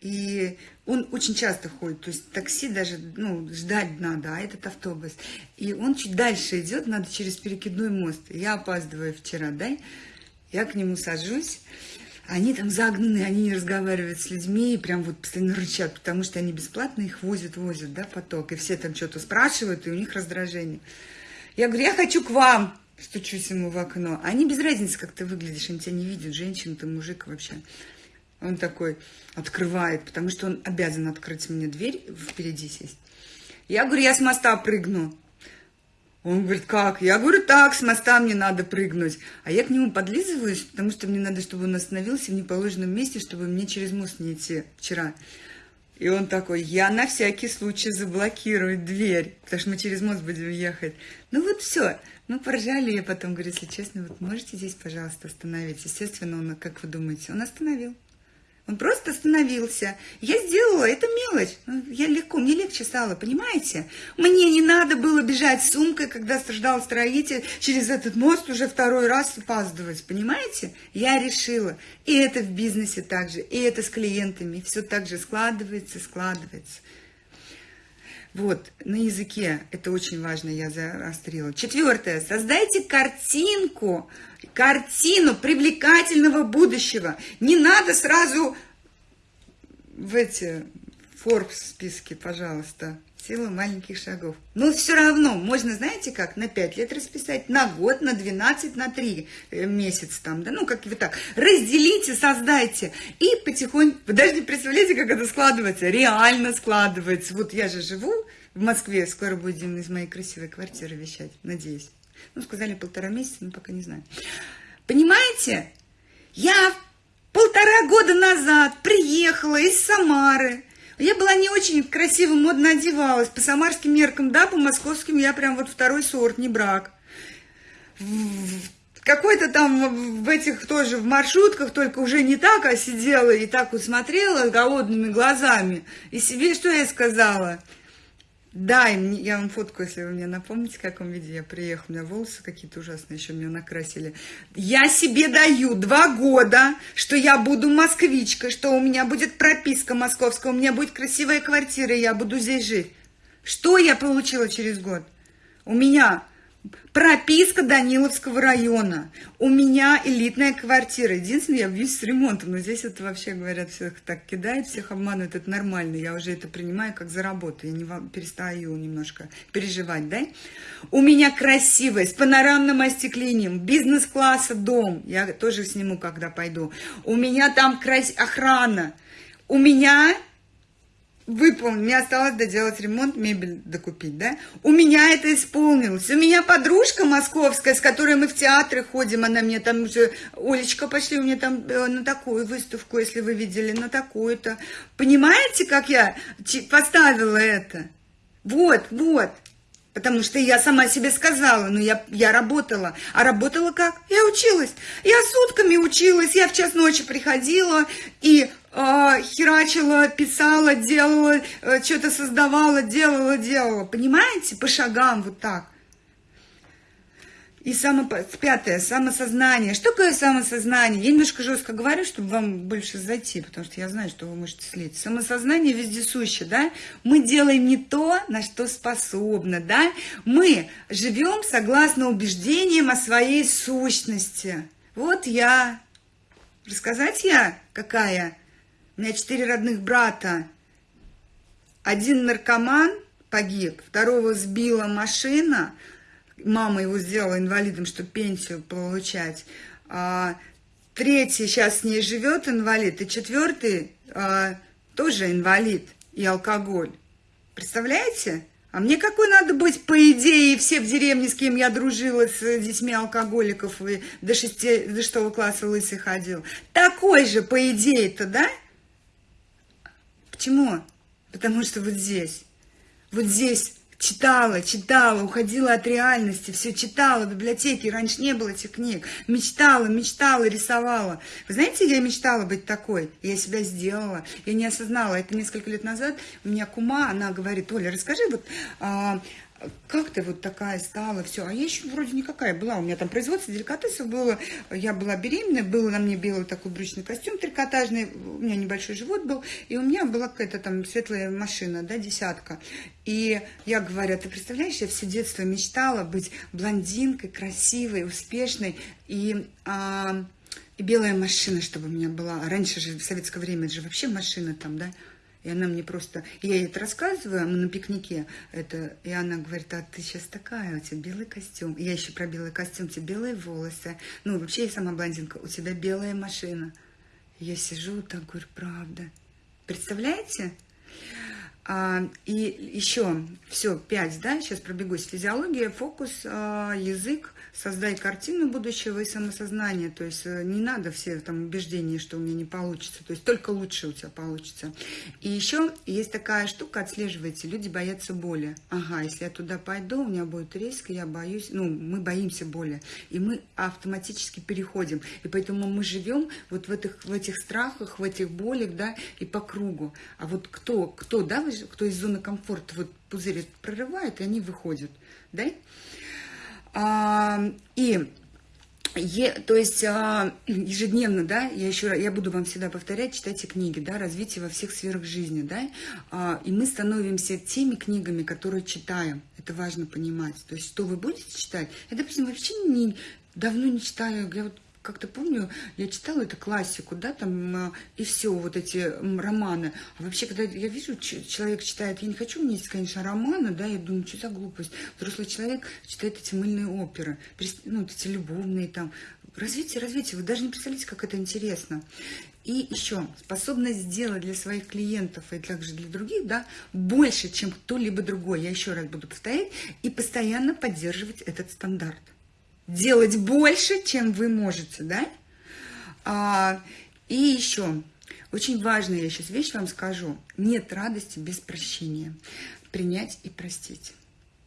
и он очень часто ходит, то есть такси даже, ну, ждать надо, а этот автобус. И он чуть дальше идет, надо через перекидной мост. Я опаздываю вчера, да, я к нему сажусь, они там загнаны, они не разговаривают с людьми, и прям вот постоянно рычат, потому что они бесплатно их возят, возят, да, поток, и все там что-то спрашивают, и у них раздражение. Я говорю, я хочу к вам, стучусь ему в окно. Они без разницы, как ты выглядишь, они тебя не видят, женщина ты, мужик вообще. Он такой открывает, потому что он обязан открыть мне дверь, впереди сесть. Я говорю, я с моста прыгну. Он говорит, как? Я говорю, так, с моста мне надо прыгнуть. А я к нему подлизываюсь, потому что мне надо, чтобы он остановился в неположенном месте, чтобы мне через мост не идти вчера. И он такой, я на всякий случай заблокирую дверь, потому что мы через мост будем ехать. Ну вот все. Мы поржали, я потом говорю, если честно, вот можете здесь, пожалуйста, остановить. Естественно, он, как вы думаете, он остановил. Он просто остановился. Я сделала, это мелочь. Ну, я легко, мне легче стало, понимаете? Мне не надо было бежать с сумкой, когда страждал строитель, через этот мост уже второй раз опаздывать, понимаете? Я решила. И это в бизнесе также, и это с клиентами. Все так же складывается, складывается. Вот, на языке, это очень важно, я заострила. Четвертое, создайте картинку картину привлекательного будущего. Не надо сразу в эти Forbes списки, пожалуйста. Сила маленьких шагов. Но все равно можно, знаете как, на 5 лет расписать, на год, на 12, на 3 э, месяца там, да, ну как вы так. Разделите, создайте и потихоньку, вы даже не представляете, как это складывается, реально складывается. Вот я же живу в Москве, скоро будем из моей красивой квартиры вещать, надеюсь. Ну, сказали полтора месяца, но пока не знаю. Понимаете? Я полтора года назад приехала из Самары. Я была не очень красиво, модно одевалась. По самарским меркам, да, по московским я прям вот второй сорт, не брак. Какой-то там в этих тоже в маршрутках, только уже не так, а сидела и так вот смотрела голодными глазами. И себе что я сказала? Да, я вам фотку, если вы мне напомните, в каком виде я приехала. У меня волосы какие-то ужасные еще меня накрасили. Я себе даю два года, что я буду москвичкой, что у меня будет прописка московская, у меня будет красивая квартира, я буду здесь жить. Что я получила через год? У меня Прописка Даниловского района. У меня элитная квартира. Единственное, я бьюсь с ремонтом, но здесь это вообще, говорят, всех так кидает, всех обманывают. Это нормально. Я уже это принимаю как за работу. Я не перестаю немножко переживать, да? У меня красивая, с панорамным остеклением, бизнес-класса дом. Я тоже сниму, когда пойду. У меня там крас... охрана. У меня выполнил, мне осталось доделать ремонт, мебель докупить, да? У меня это исполнилось. У меня подружка московская, с которой мы в театры ходим, она мне там уже, Олечка, пошли у меня там э, на такую выставку, если вы видели, на такую-то. Понимаете, как я поставила это? Вот, вот. Потому что я сама себе сказала, ну я, я работала. А работала как? Я училась. Я сутками училась, я в час ночи приходила и херачила, писала, делала, э, что-то создавала, делала, делала. Понимаете? По шагам вот так. И само, пятое, самосознание. Что такое самосознание? Я немножко жестко говорю, чтобы вам больше зайти, потому что я знаю, что вы можете слить. Самосознание вездесуще, да? Мы делаем не то, на что способны, да? Мы живем согласно убеждениям о своей сущности. Вот я. Рассказать я какая? У меня четыре родных брата. Один наркоман погиб, второго сбила машина, мама его сделала инвалидом, чтобы пенсию получать. А, третий сейчас с ней живет инвалид, и четвертый а, тоже инвалид и алкоголь. Представляете? А мне какой надо быть, по идее, все в деревне, с кем я дружила, с детьми алкоголиков, и до, шести, до шестого класса лысый ходил. Такой же, по идее-то, да? Почему? Потому что вот здесь, вот здесь читала, читала, уходила от реальности, все читала в библиотеке, раньше не было этих книг, мечтала, мечтала, рисовала. Вы знаете, я мечтала быть такой, я себя сделала, я не осознала, это несколько лет назад, у меня кума, она говорит, Оля, расскажи, вот а, как ты вот такая стала, все. А я еще вроде никакая была. У меня там производство деликатесов было. Я была беременная, был на мне белый такой брючный костюм трикотажный. У меня небольшой живот был. И у меня была какая-то там светлая машина, да, десятка. И я говорю, ты представляешь, я все детство мечтала быть блондинкой, красивой, успешной. И... А, и белая машина, чтобы у меня была. Раньше же, в советское время, это же вообще машина там, да, и она мне просто... Я ей это рассказываю, мы на пикнике, это, и она говорит, а ты сейчас такая, у тебя белый костюм. И я еще про белый костюм, у тебя белые волосы. Ну, вообще я сама блондинка, у тебя белая машина. Я сижу так, говорю, правда. Представляете? А, и еще, все, пять, да, сейчас пробегусь. Физиология, фокус, а, язык, создай картину будущего и самосознание. То есть э, не надо все там убеждения, что у меня не получится. То есть только лучше у тебя получится. И еще есть такая штука, отслеживайте. Люди боятся боли. Ага, если я туда пойду, у меня будет риск, я боюсь. Ну, мы боимся боли. И мы автоматически переходим. И поэтому мы живем вот в этих, в этих страхах, в этих болях, да, и по кругу. А вот кто, кто, да, кто из зоны комфорта вот пузырь прорывает, и они выходят, да? А, и Е, то есть а, ежедневно, да, я еще я буду вам всегда повторять, читайте книги, да, развитие во всех сферах жизни, да, а, и мы становимся теми книгами, которые читаем. Это важно понимать. То есть, что вы будете читать, я, допустим, вообще не, давно не читаю, я вот как-то помню, я читала эту классику, да, там, а, и все, вот эти романы. А вообще, когда я вижу, человек читает, я не хочу мне, конечно, романы, да, я думаю, что за глупость. Взрослый человек читает эти мыльные оперы, ну, вот эти любовные там. Развитие, развитие, вы даже не представляете, как это интересно. И еще способность сделать для своих клиентов и также для других, да, больше, чем кто-либо другой. Я еще раз буду повторять и постоянно поддерживать этот стандарт делать больше, чем вы можете, да? А, и еще, очень важная я сейчас вещь вам скажу. Нет радости без прощения. Принять и простить.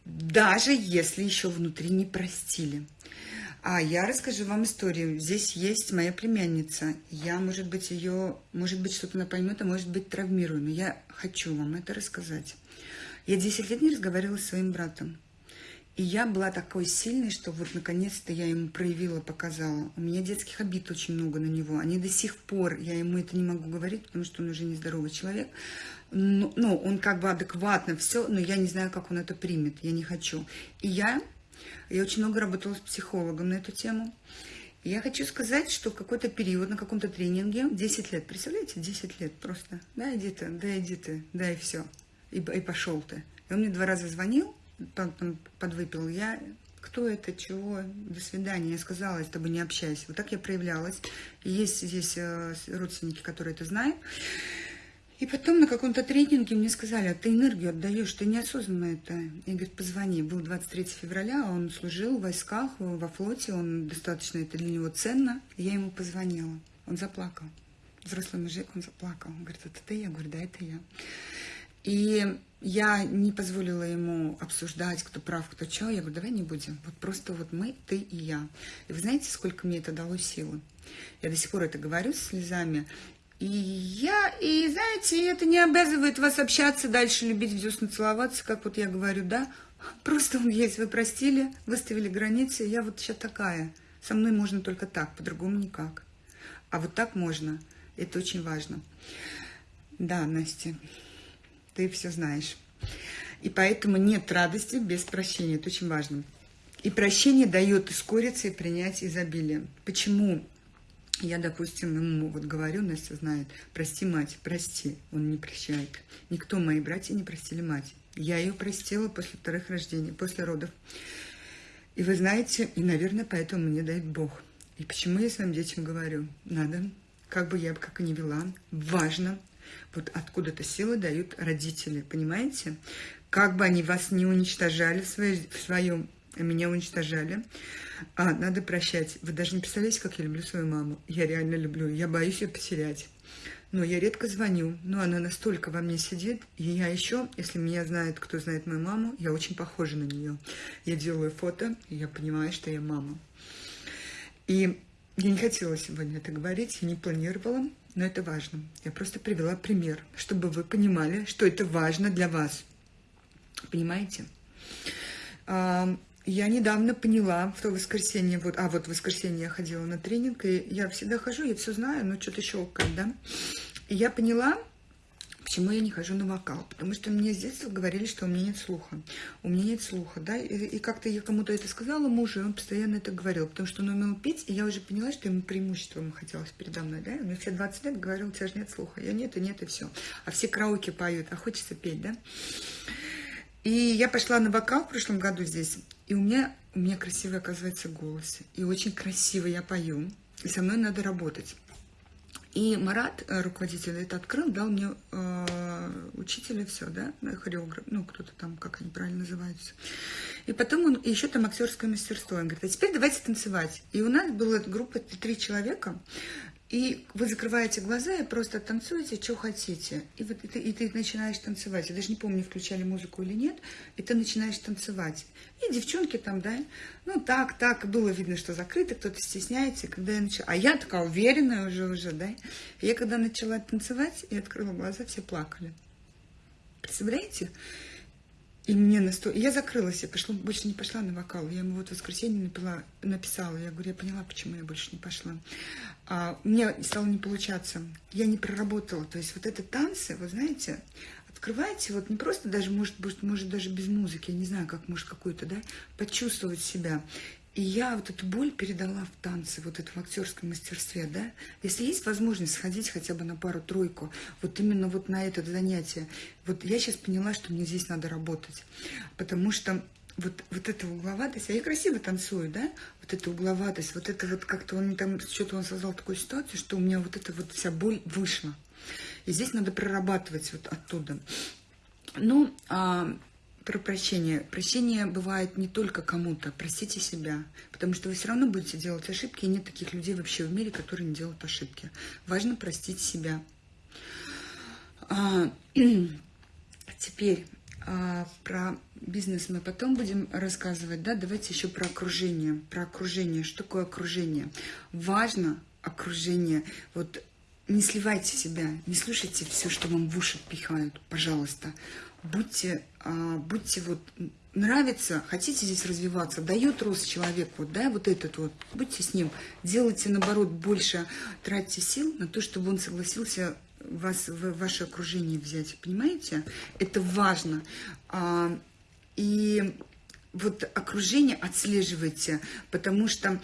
Даже если еще внутри не простили. А я расскажу вам историю. Здесь есть моя племянница. Я, может быть, ее, может быть, что-то она поймет, а может быть, травмирую. Но я хочу вам это рассказать. Я 10 лет не разговаривала с своим братом. И я была такой сильной, что вот наконец-то я ему проявила, показала. У меня детских обид очень много на него. Они до сих пор, я ему это не могу говорить, потому что он уже нездоровый человек. Ну, ну он как бы адекватно все, но я не знаю, как он это примет. Я не хочу. И я, я очень много работала с психологом на эту тему. И я хочу сказать, что какой-то период на каком-то тренинге, 10 лет, представляете, 10 лет просто. Да, иди ты, да, иди ты, да, и все. И, и пошел ты. И он мне два раза звонил, подвыпил. Я, кто это, чего, до свидания. Я сказала, с тобой не общаюсь. Вот так я проявлялась. И есть здесь э, родственники, которые это знают. И потом на каком-то тренинге мне сказали, а ты энергию отдаешь, ты неосознанно это. Я говорю, позвони. Был 23 февраля, он служил в войсках, во флоте, он достаточно, это для него ценно. Я ему позвонила, он заплакал. Взрослый мужик, он заплакал. Он говорит, это ты? Я говорю, да, это я. И я не позволила ему обсуждать, кто прав, кто что. Я говорю, давай не будем. Вот просто вот мы, ты и я. И вы знаете, сколько мне это дало силы? Я до сих пор это говорю с слезами. И я, и знаете, это не обязывает вас общаться дальше, любить в десны, целоваться, как вот я говорю, да. Просто он есть, вы простили, выставили границы, я вот сейчас такая. Со мной можно только так, по-другому никак. А вот так можно. Это очень важно. Да, Настя ты все знаешь. И поэтому нет радости без прощения. Это очень важно. И прощение дает ускориться и принять изобилие. Почему? Я, допустим, ему вот говорю, Настя знает, прости мать, прости. Он не прощает. Никто, мои братья, не простили мать. Я ее простила после вторых рождений, после родов. И вы знаете, и, наверное, поэтому мне дает Бог. И почему я своим детям говорю, надо, как бы я как и не вела, важно Вот откуда-то силы дают родители, понимаете? Как бы они вас не уничтожали в, своей, в своем, меня уничтожали, а, надо прощать. Вы даже не представляете, как я люблю свою маму. Я реально люблю. Я боюсь ее потерять. Но я редко звоню, но она настолько во мне сидит, и я еще, если меня знает, кто знает мою маму, я очень похожа на нее. Я делаю фото, и я понимаю, что я мама. И я не хотела сегодня это говорить, я не планировала, но это важно. Я просто привела пример, чтобы вы понимали, что это важно для вас. Понимаете? Я недавно поняла в то воскресенье, вот, а вот в воскресенье я ходила на тренинг, и я всегда хожу, я все знаю, но что-то щелкает, да. И я поняла, почему я не хожу на вокал, потому что мне с детства говорили, что у меня нет слуха. У меня нет слуха, да, и, и как-то я кому-то это сказала мужу, и он постоянно это говорил, потому что он умел петь, и я уже поняла, что ему преимуществом хотелось передо мной, да, мне все 20 лет говорил, у тебя же нет слуха, я нет, и нет, и все. А все караоке поют, а хочется петь, да. И я пошла на вокал в прошлом году здесь, и у меня, у меня красивый, оказывается, голос. И очень красиво я пою. И со мной надо работать. И Марат, э, руководитель, это открыл, дал мне э, учителя, все, да, хореограф, ну, кто-то там, как они правильно называются. И потом он, еще там актерское мастерство. Он говорит, а теперь давайте танцевать. И у нас была группа три человека, и вы закрываете глаза и просто танцуете, что хотите. И, вот, и, ты, и ты начинаешь танцевать. Я даже не помню, включали музыку или нет. И ты начинаешь танцевать. И девчонки там, да, ну так, так, было видно, что закрыто, кто-то стесняется. Когда я начала, а я такая уверенная уже, уже, да. И я когда начала танцевать и открыла глаза, все плакали. Представляете? И мне настолько... Я закрылась, я пошла, больше не пошла на вокал. Я ему вот в воскресенье напила, написала. Я говорю, я поняла, почему я больше не пошла. А, мне стало не получаться. Я не проработала. То есть вот это танцы, вы знаете, открывайте, вот не просто даже, может, может, может даже без музыки, я не знаю, как может какой-то, да, почувствовать себя. И я вот эту боль передала в танце, вот это в актерском мастерстве, да. Если есть возможность сходить хотя бы на пару-тройку, вот именно вот на это занятие, вот я сейчас поняла, что мне здесь надо работать, потому что вот, вот эта угловатость, а я красиво танцую, да, вот эта угловатость, вот это вот как-то он там, что-то он создал такую ситуацию, что у меня вот эта вот вся боль вышла. И здесь надо прорабатывать вот оттуда. Ну, а, про прощение. Прощение бывает не только кому-то. Простите себя. Потому что вы все равно будете делать ошибки, и нет таких людей вообще в мире, которые не делают ошибки. Важно простить себя. А, теперь а, про бизнес мы потом будем рассказывать. Да? Давайте еще про окружение. Про окружение. Что такое окружение? Важно окружение. Вот не сливайте себя, не слушайте все, что вам в уши пихают, пожалуйста будьте, будьте вот, нравится, хотите здесь развиваться, дает рост человек, вот, да, вот этот вот, будьте с ним, делайте, наоборот, больше, тратьте сил на то, чтобы он согласился вас в ваше окружение взять, понимаете? Это важно. А, и вот окружение отслеживайте, потому что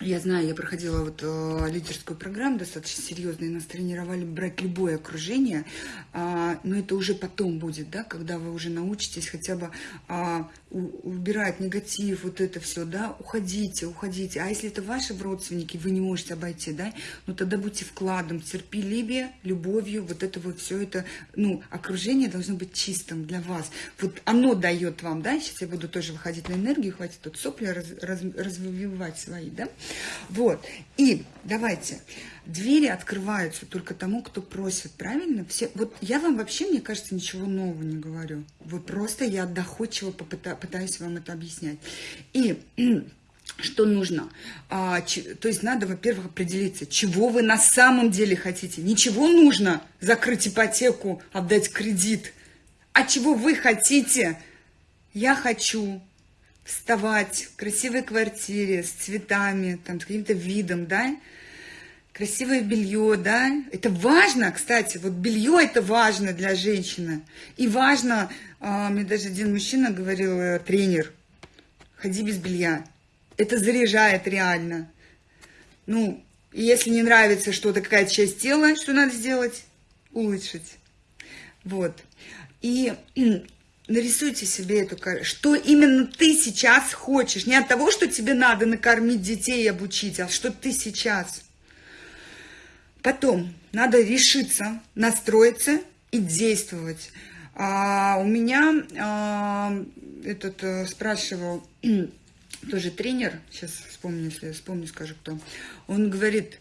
я знаю, я проходила вот э, лидерскую программу достаточно серьезную, нас тренировали брать любое окружение, э, но это уже потом будет, да, когда вы уже научитесь хотя бы э, убирать негатив, вот это все, да, уходите, уходите. А если это ваши родственники, вы не можете обойти, да, ну тогда будьте вкладом, терпеливее, любовью, вот это вот все это, ну, окружение должно быть чистым для вас. Вот оно дает вам, да, сейчас я буду тоже выходить на энергию, хватит тут сопли раз, раз, развивать свои, да. Вот, и давайте, двери открываются только тому, кто просит, правильно? Все, вот я вам вообще, мне кажется, ничего нового не говорю. Вот просто я доходчиво попыта, пытаюсь вам это объяснять. И что нужно? А, ч, то есть надо, во-первых, определиться, чего вы на самом деле хотите. Ничего нужно закрыть ипотеку, отдать кредит. А чего вы хотите? Я хочу вставать в красивой квартире с цветами, там, с каким-то видом, да, красивое белье, да, это важно, кстати, вот белье это важно для женщины, и важно, а, мне даже один мужчина говорил, э, тренер, ходи без белья, это заряжает реально, ну, если не нравится что-то, какая-то часть тела, что надо сделать? Улучшить, вот, и нарисуйте себе эту карту, что именно ты сейчас хочешь, не от того, что тебе надо накормить детей и обучить, а что ты сейчас Потом надо решиться, настроиться и действовать. А, у меня а, этот а, спрашивал тоже тренер, сейчас вспомню, если вспомню, скажу кто. Он говорит,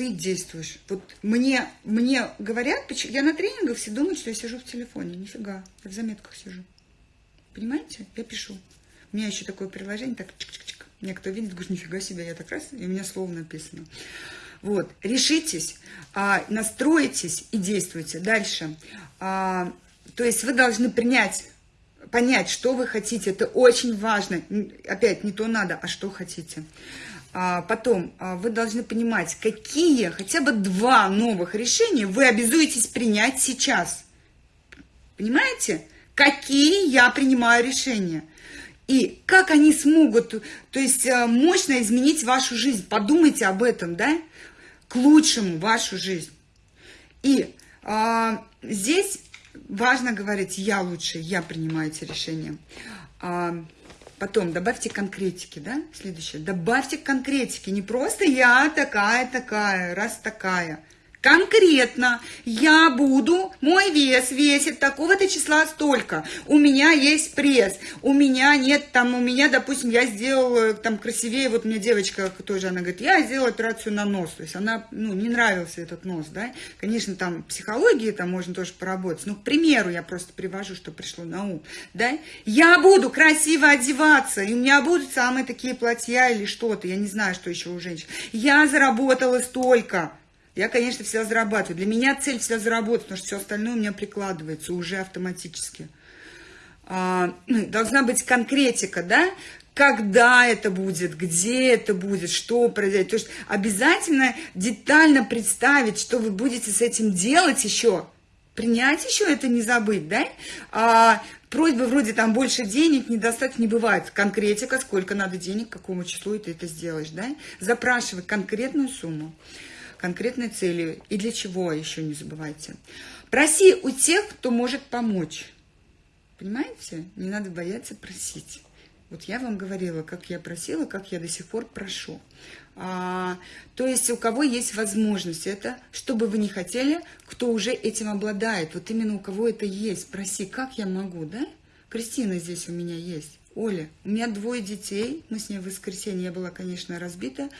ты действуешь. Вот мне, мне говорят, я на тренингах все думают, что я сижу в телефоне. Нифига, я в заметках сижу. Понимаете? Я пишу. У меня еще такое приложение, так чик-чик-чик. Мне кто видит, говорит, нифига себе, я так раз, и у меня слово написано. Вот, решитесь, а, настроитесь и действуйте. Дальше. А, то есть вы должны принять, понять, что вы хотите. Это очень важно. Опять, не то надо, а что хотите. А, потом а, вы должны понимать, какие хотя бы два новых решения вы обязуетесь принять сейчас. Понимаете? Какие я принимаю решения. И как они смогут, то есть а, мощно изменить вашу жизнь. Подумайте об этом, да? К лучшему вашу жизнь. И а, здесь важно говорить, я лучше, я принимаю эти решения. А, Потом добавьте конкретики, да, следующее. Добавьте конкретики, не просто я такая-такая, раз такая. Конкретно я буду, мой вес весит такого-то числа столько, у меня есть пресс, у меня нет там, у меня, допустим, я сделала там красивее, вот мне девочка тоже, она говорит, я сделала операцию на нос, то есть она, ну, не нравился этот нос, да, конечно, там психологии там можно тоже поработать, но, к примеру, я просто привожу, что пришло на ум, да, я буду красиво одеваться, и у меня будут самые такие платья или что-то, я не знаю, что еще у женщин, я заработала столько, я, конечно, всегда зарабатываю. Для меня цель всегда заработать, потому что все остальное у меня прикладывается уже автоматически. А, ну, должна быть конкретика, да? Когда это будет, где это будет, что произойдет. То есть обязательно детально представить, что вы будете с этим делать еще. Принять еще это не забыть, да? А, просьбы вроде там больше денег, недостаток не бывает. Конкретика, сколько надо денег, какому числу ты это сделаешь, да? Запрашивай конкретную сумму конкретной целью. И для чего еще не забывайте. Проси у тех, кто может помочь. Понимаете? Не надо бояться просить. Вот я вам говорила, как я просила, как я до сих пор прошу. А, то есть у кого есть возможность, это, что бы вы ни хотели, кто уже этим обладает. Вот именно у кого это есть. Проси, как я могу, да? Кристина здесь у меня есть. Оля, у меня двое детей, мы с ней в воскресенье, я была, конечно, разбита,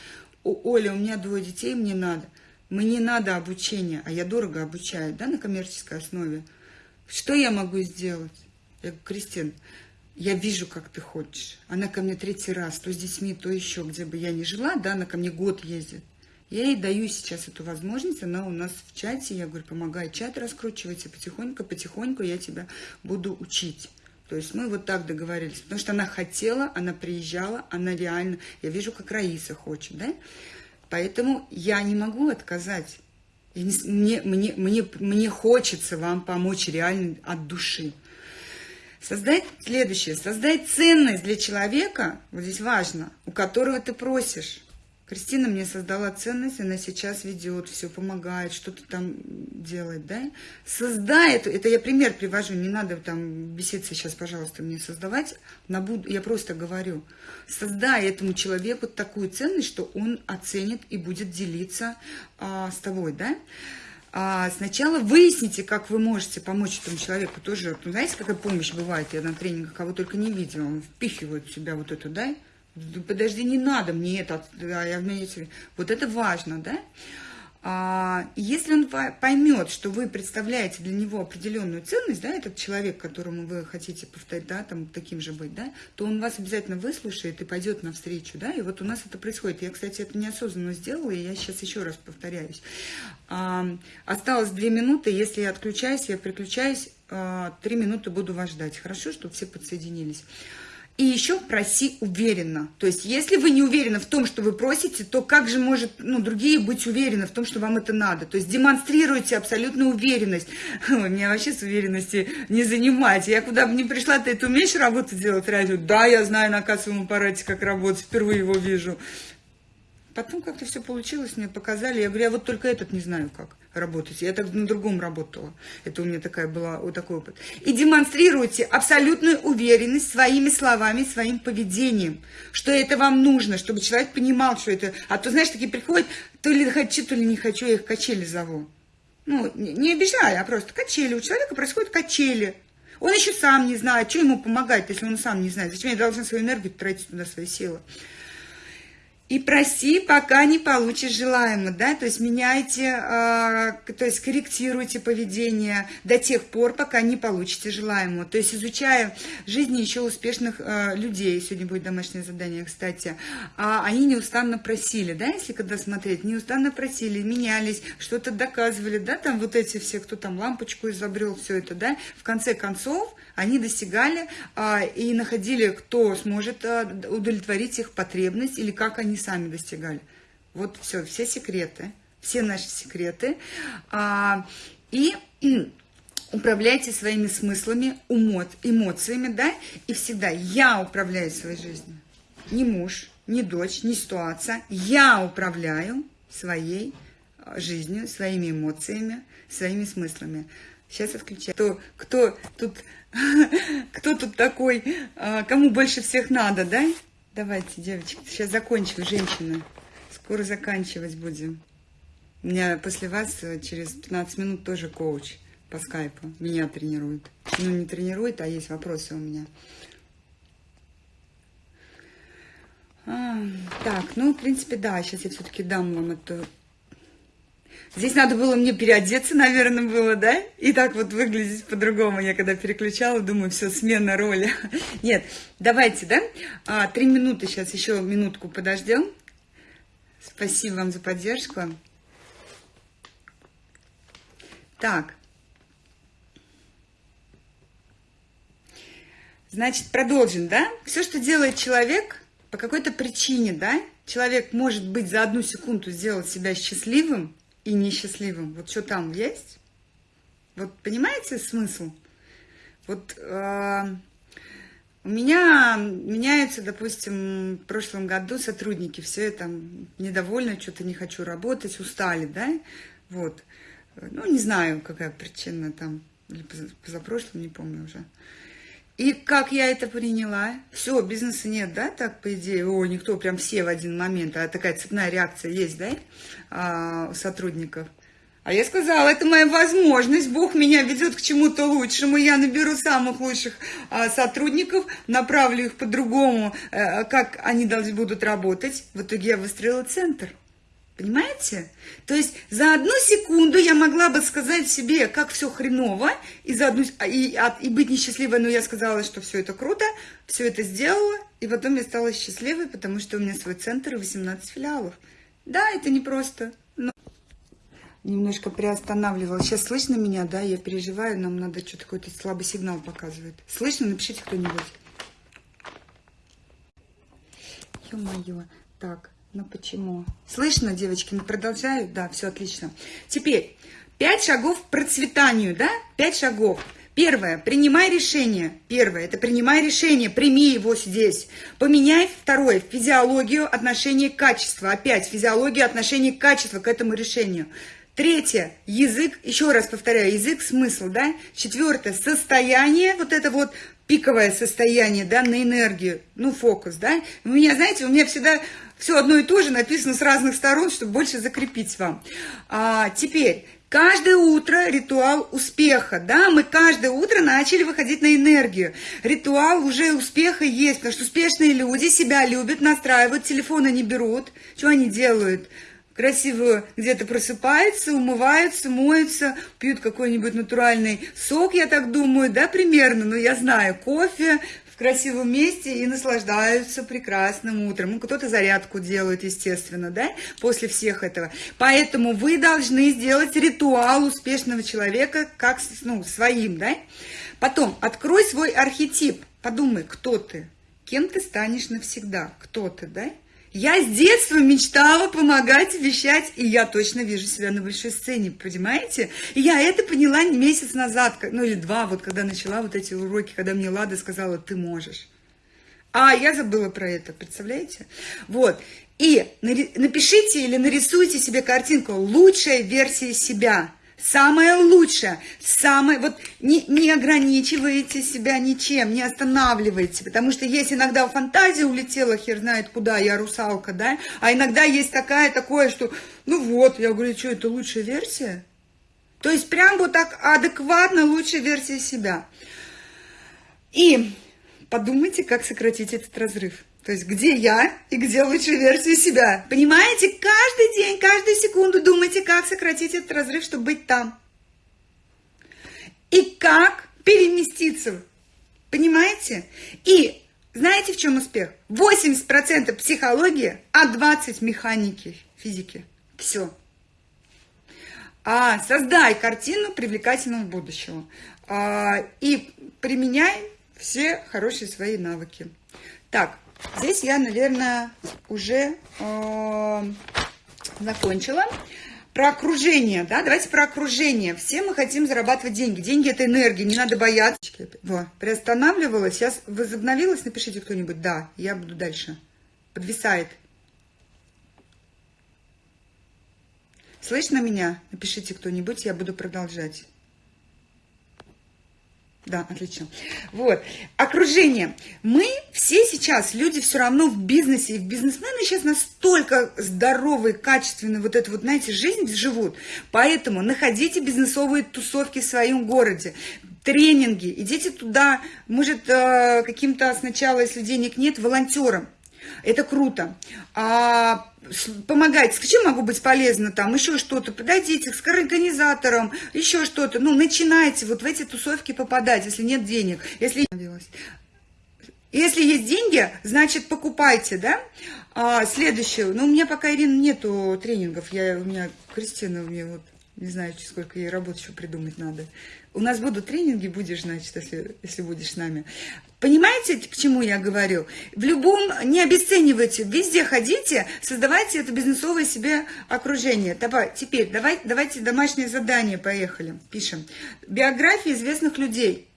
у Оля, у меня двое детей, мне надо. Мне надо обучение, а я дорого обучаю, да, на коммерческой основе. Что я могу сделать? Я говорю, Кристин, я вижу, как ты хочешь. Она ко мне третий раз, то с детьми, то еще, где бы я ни жила, да, она ко мне год ездит. Я ей даю сейчас эту возможность, она у нас в чате, я говорю, помогай чат раскручивать, и потихоньку, потихоньку я тебя буду учить. То есть мы вот так договорились, потому что она хотела, она приезжала, она реально, я вижу, как Раиса хочет, да? Поэтому я не могу отказать. Не, мне, мне, мне, мне хочется вам помочь реально от души. Создать следующее, создать ценность для человека, вот здесь важно, у которого ты просишь. Кристина мне создала ценность, она сейчас ведет, все помогает, что-то там делает, да? Создай это, я пример привожу, не надо там беситься сейчас, пожалуйста, мне создавать, на буд... я просто говорю, создай этому человеку такую ценность, что он оценит и будет делиться а, с тобой, да? А сначала выясните, как вы можете помочь этому человеку тоже. Ну, знаете, какая помощь бывает? Я на тренингах кого только не видела. Он впихивает в себя вот это, да? Подожди, не надо мне это, вместе. Вот это важно, да? А, если он поймет, что вы представляете для него определенную ценность, да, этот человек, которому вы хотите повторить, да, там, таким же быть, да, то он вас обязательно выслушает и пойдет навстречу, да, и вот у нас это происходит. Я, кстати, это неосознанно сделала, и я сейчас еще раз повторяюсь. А, осталось две минуты, если я отключаюсь, я приключаюсь, а, три минуты буду вас ждать, хорошо, чтобы все подсоединились. И еще проси уверенно. То есть, если вы не уверены в том, что вы просите, то как же может ну, другие быть уверены в том, что вам это надо? То есть, демонстрируйте абсолютную уверенность. Ой, меня вообще с уверенности не занимать. Я куда бы ни пришла, ты это умеешь работу делать радио? Да, я знаю на кассовом аппарате, как работать, впервые его вижу. Потом как-то все получилось, мне показали. Я говорю, я вот только этот не знаю, как работать. Я так на другом работала. Это у меня такая была, вот такой опыт. И демонстрируйте абсолютную уверенность своими словами, своим поведением, что это вам нужно, чтобы человек понимал, что это... А то, знаешь, такие приходят, то ли хочу, то ли не хочу, я их качели зову. Ну, не обижая, а просто качели. У человека происходят качели. Он еще сам не знает, что ему помогать, если он сам не знает. Зачем я должна свою энергию тратить туда, свои силы? И проси, пока не получишь желаемое, да, то есть меняйте, э, то есть корректируйте поведение до тех пор, пока не получите желаемое. То есть изучая жизни еще успешных э, людей, сегодня будет домашнее задание, кстати, а они неустанно просили, да, если когда смотреть, неустанно просили, менялись, что-то доказывали, да, там вот эти все, кто там лампочку изобрел, все это, да, в конце концов они достигали э, и находили, кто сможет э, удовлетворить их потребность или как они сами достигали. Вот все, все секреты, все наши секреты. А, и управляйте своими смыслами, умот, эмоциями, да, и всегда я управляю своей жизнью. Не муж, не дочь, не ситуация. Я управляю своей а, жизнью, своими эмоциями, своими смыслами. Сейчас отключаю. Кто, кто тут, кто тут такой, а, кому больше всех надо, да? Давайте, девочки, сейчас закончим, женщины. Скоро заканчивать будем. У меня после вас э, через 15 минут тоже коуч по скайпу. Меня тренирует. Ну, не тренирует, а есть вопросы у меня. А, так, ну, в принципе, да, сейчас я все-таки дам вам эту Здесь надо было мне переодеться, наверное, было, да? И так вот выглядеть по-другому. Я когда переключала, думаю, все, смена роли. Нет, давайте, да? А, три минуты сейчас, еще минутку подождем. Спасибо вам за поддержку. Так. Значит, продолжим, да? Все, что делает человек, по какой-то причине, да? Человек может быть за одну секунду сделать себя счастливым, и несчастливым. Вот что там есть? Вот понимаете смысл? Вот э, у меня меняются, допустим, в прошлом году сотрудники, все это недовольны, что-то не хочу работать, устали, да? Вот. Ну, не знаю, какая причина там, или позапрошлым, не помню уже. И как я это приняла? Все, бизнеса нет, да, так, по идее? О, никто, прям все в один момент, а такая цепная реакция есть, да, а, у сотрудников. А я сказала, это моя возможность, Бог меня ведет к чему-то лучшему, я наберу самых лучших а, сотрудников, направлю их по-другому, а, как они должны будут работать. В итоге я выстроила центр. Понимаете? То есть за одну секунду я могла бы сказать себе, как все хреново, и, за одну, и, и быть несчастливой, но я сказала, что все это круто, все это сделала, и потом я стала счастливой, потому что у меня свой центр и 18 филиалов. Да, это непросто, но... Немножко приостанавливала. Сейчас слышно меня, да? Я переживаю, нам надо что-то какой-то слабый сигнал показывает. Слышно? Напишите кто-нибудь. Ё-моё. Так. Ну почему? Слышно, девочки? Ну, продолжаю? Да, все отлично. Теперь, пять шагов к процветанию, да? Пять шагов. Первое, принимай решение. Первое, это принимай решение, прими его здесь. Поменяй, второе, физиологию отношения к качеству. Опять, физиологию отношения к качеству, к этому решению. Третье, язык, еще раз повторяю, язык, смысл, да. Четвертое, состояние, вот это вот пиковое состояние, да, на энергию, ну, фокус, да. У меня, знаете, у меня всегда все одно и то же написано с разных сторон, чтобы больше закрепить вам. А, теперь, Каждое утро ритуал успеха, да, мы каждое утро начали выходить на энергию. Ритуал уже успеха есть, потому что успешные люди себя любят, настраивают, телефоны не берут. Что они делают? красиво где-то просыпаются, умываются, моются, пьют какой-нибудь натуральный сок, я так думаю, да, примерно, но я знаю, кофе, красивом месте и наслаждаются прекрасным утром. Ну, кто-то зарядку делает, естественно, да, после всех этого. Поэтому вы должны сделать ритуал успешного человека как, ну, своим, да. Потом, открой свой архетип, подумай, кто ты, кем ты станешь навсегда, кто ты, да. Я с детства мечтала помогать, вещать, и я точно вижу себя на большой сцене, понимаете? И я это поняла месяц назад, ну или два, вот когда начала вот эти уроки, когда мне Лада сказала, ты можешь. А я забыла про это, представляете? Вот. И напишите или нарисуйте себе картинку лучшей версии себя. Самое лучшее, самое, вот не, не ограничивайте себя ничем, не останавливайте, потому что есть иногда фантазия улетела, хер знает куда, я русалка, да, а иногда есть такая, такое, что, ну вот, я говорю, что это лучшая версия? То есть прям вот так адекватно лучшая версия себя. И подумайте, как сократить этот разрыв. То есть где я и где лучшая версия себя. Понимаете? Каждый день, каждую секунду думайте, как сократить этот разрыв, чтобы быть там. И как переместиться. Понимаете? И знаете, в чем успех? 80% психологии, а 20% механики, физики. Все. А, создай картину привлекательного будущего. А, и применяй все хорошие свои навыки. Так, Здесь я, наверное, уже э, закончила. Про окружение, да, давайте про окружение. Все мы хотим зарабатывать деньги. Деньги – это энергия, не надо бояться. Во, приостанавливалась, сейчас возобновилась, напишите кто-нибудь. Да, я буду дальше. Подвисает. Слышно меня? Напишите кто-нибудь, я буду продолжать. Да, отлично. Вот. Окружение. Мы все сейчас, люди все равно в бизнесе, и в бизнесмены сейчас настолько здоровые, качественные, вот эту вот, знаете, жизнь живут. Поэтому находите бизнесовые тусовки в своем городе, тренинги, идите туда, может, э, каким-то сначала, если денег нет, волонтером. Это круто. А, помогать, чем могу быть полезна, там, еще что-то, подойдите к организаторам, еще что-то, ну, начинайте вот в эти тусовки попадать, если нет денег, если... Если есть деньги, значит, покупайте, да? А, следующее, ну, у меня пока, Ирина, нету тренингов, я, у меня Кристина, у меня вот, не знаю, сколько ей работы еще придумать надо. У нас будут тренинги, будешь, значит, если, если будешь с нами. Понимаете, к чему я говорю? В любом, не обесценивайте, везде ходите, создавайте это бизнесовое себе окружение. Давай, теперь давай, давайте домашнее задание, поехали, пишем. Биографии известных людей.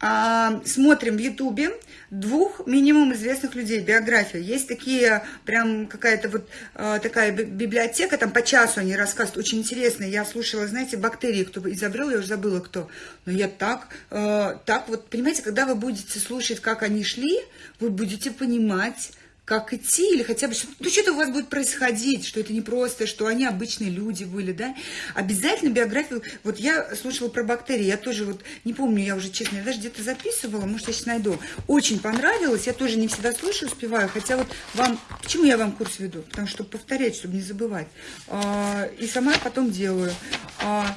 А, смотрим в Ютубе двух минимум известных людей, биография. Есть такие, прям какая-то вот а, такая библиотека, там по часу они рассказывают, очень интересно. Я слушала, знаете, бактерии, кто изобрел, я уже забыла кто. Но я так, а, так вот, понимаете, когда вы будете слушать, как они шли, вы будете понимать, как идти, или хотя бы, ну, что-то у вас будет происходить, что это не просто, что они обычные люди были, да. Обязательно биографию, вот я слушала про бактерии, я тоже вот, не помню, я уже, честно, я даже где-то записывала, может, я сейчас найду. Очень понравилось, я тоже не всегда слушаю, успеваю, хотя вот вам, почему я вам курс веду? Потому что повторять, чтобы не забывать. А, и сама потом делаю. А,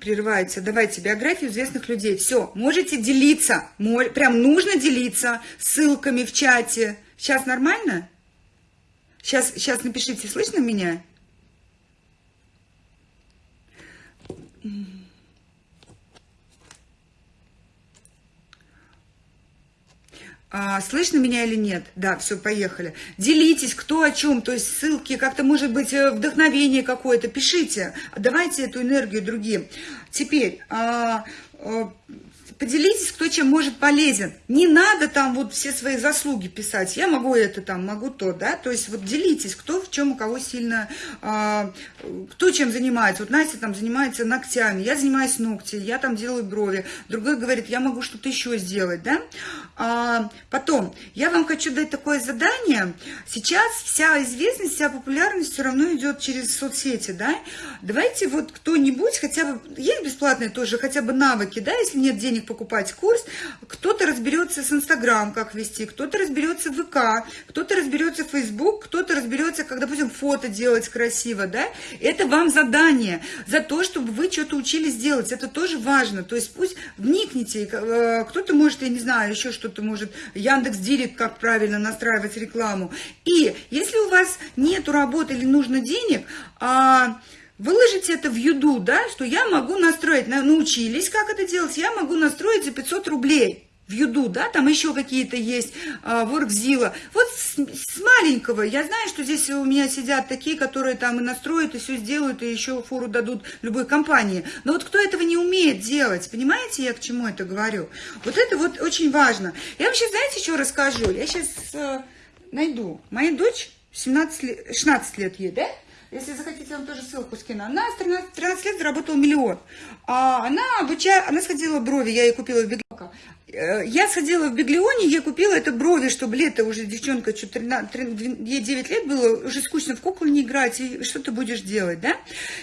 прерывается. Давайте биографию известных людей. Все, можете делиться. Прям нужно делиться ссылками в чате. Сейчас нормально? Сейчас, сейчас напишите, слышно меня? А, слышно меня или нет? Да, все, поехали. Делитесь, кто о чем, то есть ссылки, как-то, может быть, э, вдохновение какое-то, пишите. Давайте эту энергию другим. Теперь, а, а, поделитесь, кто чем может полезен. Не надо там вот все свои заслуги писать. Я могу это там, могу то, да. То есть вот делитесь, кто в чем у кого сильно, а, кто чем занимается. Вот Настя там занимается ногтями, я занимаюсь ногти, я там делаю брови. Другой говорит, я могу что-то еще сделать, да. А, потом, я вам хочу дать такое задание. Сейчас вся известность, вся популярность все равно идет через соцсети, да. Давайте вот кто-нибудь хотя бы, есть бесплатные тоже, хотя бы навыки, да, если нет денег покупать курс, кто-то разберется с Инстаграм, как вести, кто-то разберется в ВК, кто-то разберется в Фейсбук, кто-то разберется, как, допустим, фото делать красиво, да. Это вам задание за то, чтобы вы что-то учились делать. Это тоже важно. То есть пусть вникните, э, кто-то может, я не знаю, еще что-то может, Яндекс Директ, как правильно настраивать рекламу. И если у вас нету работы или нужно денег, а Выложите это в Юду, да, что я могу настроить, научились, как это делать, я могу настроить за 500 рублей в Юду, да, там еще какие-то есть, а, Воркзила. Вот с, с маленького, я знаю, что здесь у меня сидят такие, которые там и настроят, и все сделают, и еще фору дадут любой компании. Но вот кто этого не умеет делать, понимаете, я к чему это говорю? Вот это вот очень важно. Я вообще, знаете, что расскажу? Я сейчас, э, найду. Моя дочь 17 лет, 16 лет ей, да? Если захотите, вам тоже ссылку скину. Она с 13, 13 лет заработала миллион. А она обучала, она сходила брови, я ей купила в Беглока. Э, я сходила в Беглионе, я купила это брови, чтобы лето уже девчонка, что 13, 13, ей 9 лет было, уже скучно в куклу не играть, и что ты будешь делать, да?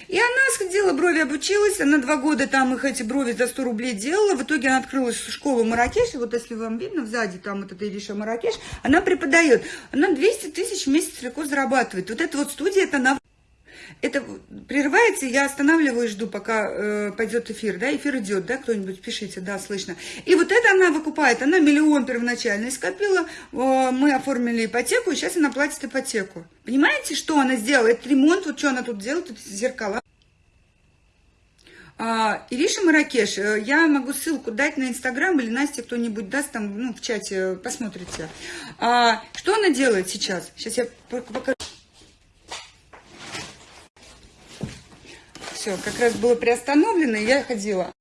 И она сходила, брови обучилась, она два года там их эти брови за 100 рублей делала, в итоге она открыла школу Маракеш, вот если вам видно, сзади там вот эта Ириша Маракеш, она преподает, она 200 тысяч в месяц легко зарабатывает. Вот эта вот студия, это она это прерывается, я останавливаю и жду, пока э, пойдет эфир, да, эфир идет, да, кто-нибудь пишите, да, слышно. И вот это она выкупает, она миллион первоначально скопила, э, мы оформили ипотеку, и сейчас она платит ипотеку. Понимаете, что она сделала? Это ремонт, вот что она тут делает, тут зеркала. А, Ириша Маракеш, э, я могу ссылку дать на Инстаграм или Настя кто-нибудь даст там, ну, в чате, посмотрите. А, что она делает сейчас? Сейчас я покажу. Все, как раз было приостановлено, и я ходила.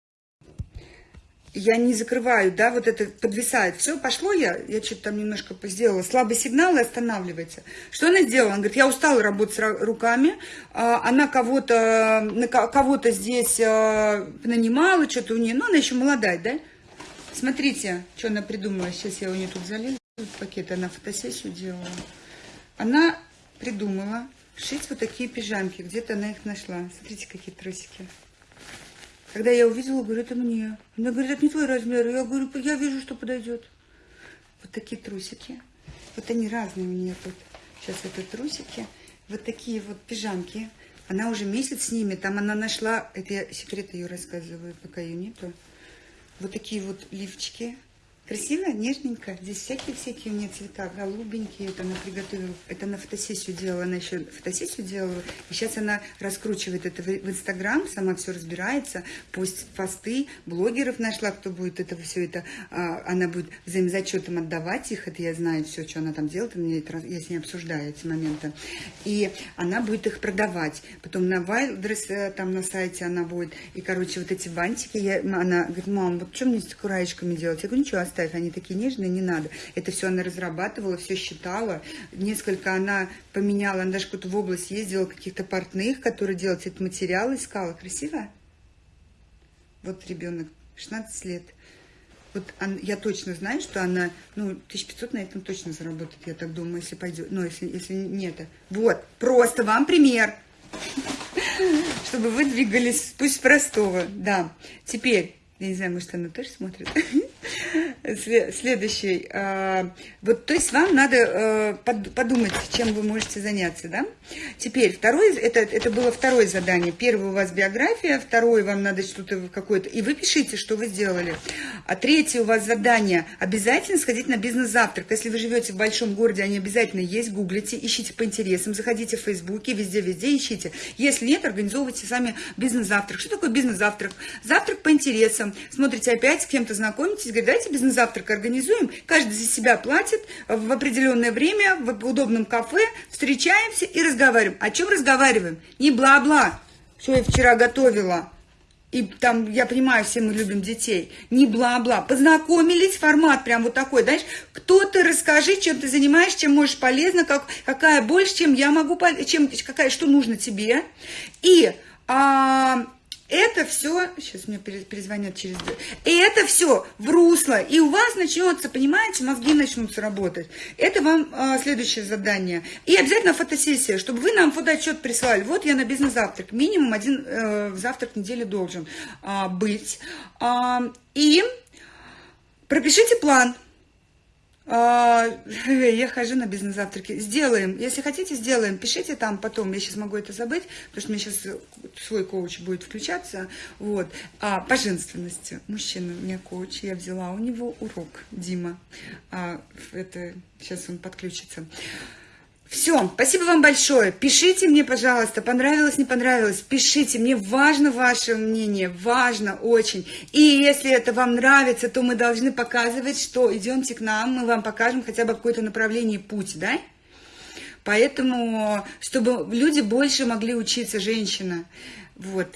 Я не закрываю, да, вот это подвисает. Все, пошло я, я что-то там немножко сделала. Слабый сигнал и останавливается. Что она сделала? Она говорит, я устала работать с руками. А, она кого-то кого-то здесь а, нанимала, что-то у нее. Ну, она еще молодая, да? Смотрите, что она придумала. Сейчас я у нее тут залезу. Пакет, она фотосессию делала. Она придумала шить вот такие пижамки. Где-то она их нашла. Смотрите, какие трусики. Когда я увидела, говорю, это мне. Она говорит, это не твой размер. Я говорю, я вижу, что подойдет. Вот такие трусики. Вот они разные у нее тут. Сейчас это трусики. Вот такие вот пижамки. Она уже месяц с ними. Там она нашла... Это я секрет ее рассказываю, пока ее нету. Вот такие вот лифчики. Красиво, нежненько. Здесь всякие-всякие у нее цвета, голубенькие. Это она приготовила, это она фотосессию делала, она еще фотосессию делала. И сейчас она раскручивает это в Инстаграм, сама все разбирается, пост, посты, блогеров нашла, кто будет это все это, а, она будет взаимозачетом отдавать их, это я знаю все, что она там делает, я с ней обсуждаю эти моменты. И она будет их продавать. Потом на Wildress, э, там на сайте она будет, и, короче, вот эти бантики, я, она говорит, мам, вот что мне с кураечками делать? Я говорю, ничего, оставь, они такие нежные, не надо. Это все она разрабатывала, все считала. Несколько она поменяла, она даже куда-то в область ездила, каких-то портных, которые делают этот материал, искала. Красиво? Вот ребенок, 16 лет. Вот он, я точно знаю, что она, ну, 1500 на этом точно заработает, я так думаю, если пойдет, ну, если, если нет. Вот, просто вам пример, чтобы вы двигались пусть простого, да. Теперь, я не знаю, может, она тоже смотрит. Следующий. А, вот, то есть вам надо э, подумать, чем вы можете заняться, да? Теперь, второе, это, это было второе задание. Первое у вас биография, второе вам надо что-то какое-то, и вы пишите, что вы сделали. А третье у вас задание, обязательно сходить на бизнес-завтрак. Если вы живете в большом городе, они обязательно есть, гуглите, ищите по интересам, заходите в Фейсбуке, везде-везде ищите. Если нет, организовывайте сами бизнес-завтрак. Что такое бизнес-завтрак? Завтрак по интересам смотрите, опять с кем-то знакомитесь, говорите, давайте бизнес-завтрак организуем, каждый за себя платит в определенное время в удобном кафе, встречаемся и разговариваем. О чем разговариваем? Не бла-бла, что я вчера готовила, и там, я понимаю, все мы любим детей, не бла-бла, познакомились, формат прям вот такой, знаешь, кто ты, расскажи, чем ты занимаешься, чем можешь полезно, как, какая больше, чем я могу, чем, какая, что нужно тебе, и а, это все, сейчас мне перезвонят через... И это все в русло, и у вас начнется, понимаете, мозги начнут работать. Это вам а, следующее задание. И обязательно фотосессия, чтобы вы нам фотоотчет прислали. Вот я на бизнес-завтрак, минимум один э, завтрак в неделю должен а, быть. А, и пропишите план я хожу на бизнес-завтраки. Сделаем. Если хотите, сделаем. Пишите там потом. Я сейчас могу это забыть, потому что меня сейчас свой коуч будет включаться. Вот. А, по женственности. Мужчина у меня коуч. Я взяла у него урок. Дима. А, это сейчас он подключится. Все, спасибо вам большое. Пишите мне, пожалуйста, понравилось, не понравилось. Пишите, мне важно ваше мнение, важно очень. И если это вам нравится, то мы должны показывать, что идемте к нам, мы вам покажем хотя бы какое-то направление, путь, да? Поэтому, чтобы люди больше могли учиться, женщина. Вот.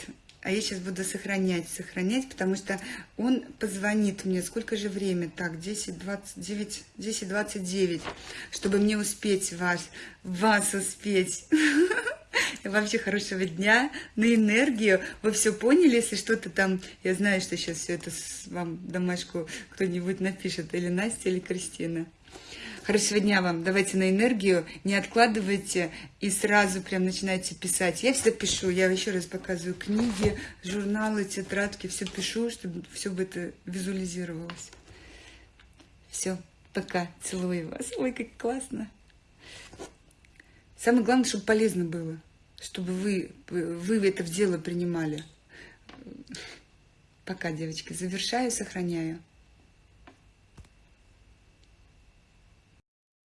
А я сейчас буду сохранять, сохранять, потому что он позвонит мне. Сколько же время? Так, 10, 29, 10, 29, чтобы мне успеть вас, вас успеть. Вообще хорошего дня, на энергию. Вы все поняли, если что-то там... Я знаю, что сейчас все это вам домашку кто-нибудь напишет, или Настя, или Кристина. Хорошего дня вам. Давайте на энергию. Не откладывайте и сразу прям начинайте писать. Я всегда пишу. Я еще раз показываю книги, журналы, тетрадки. Все пишу, чтобы все бы это визуализировалось. Все. Пока. Целую вас. Ой, как классно. Самое главное, чтобы полезно было. Чтобы вы, вы это в дело принимали. Пока, девочки. Завершаю, сохраняю.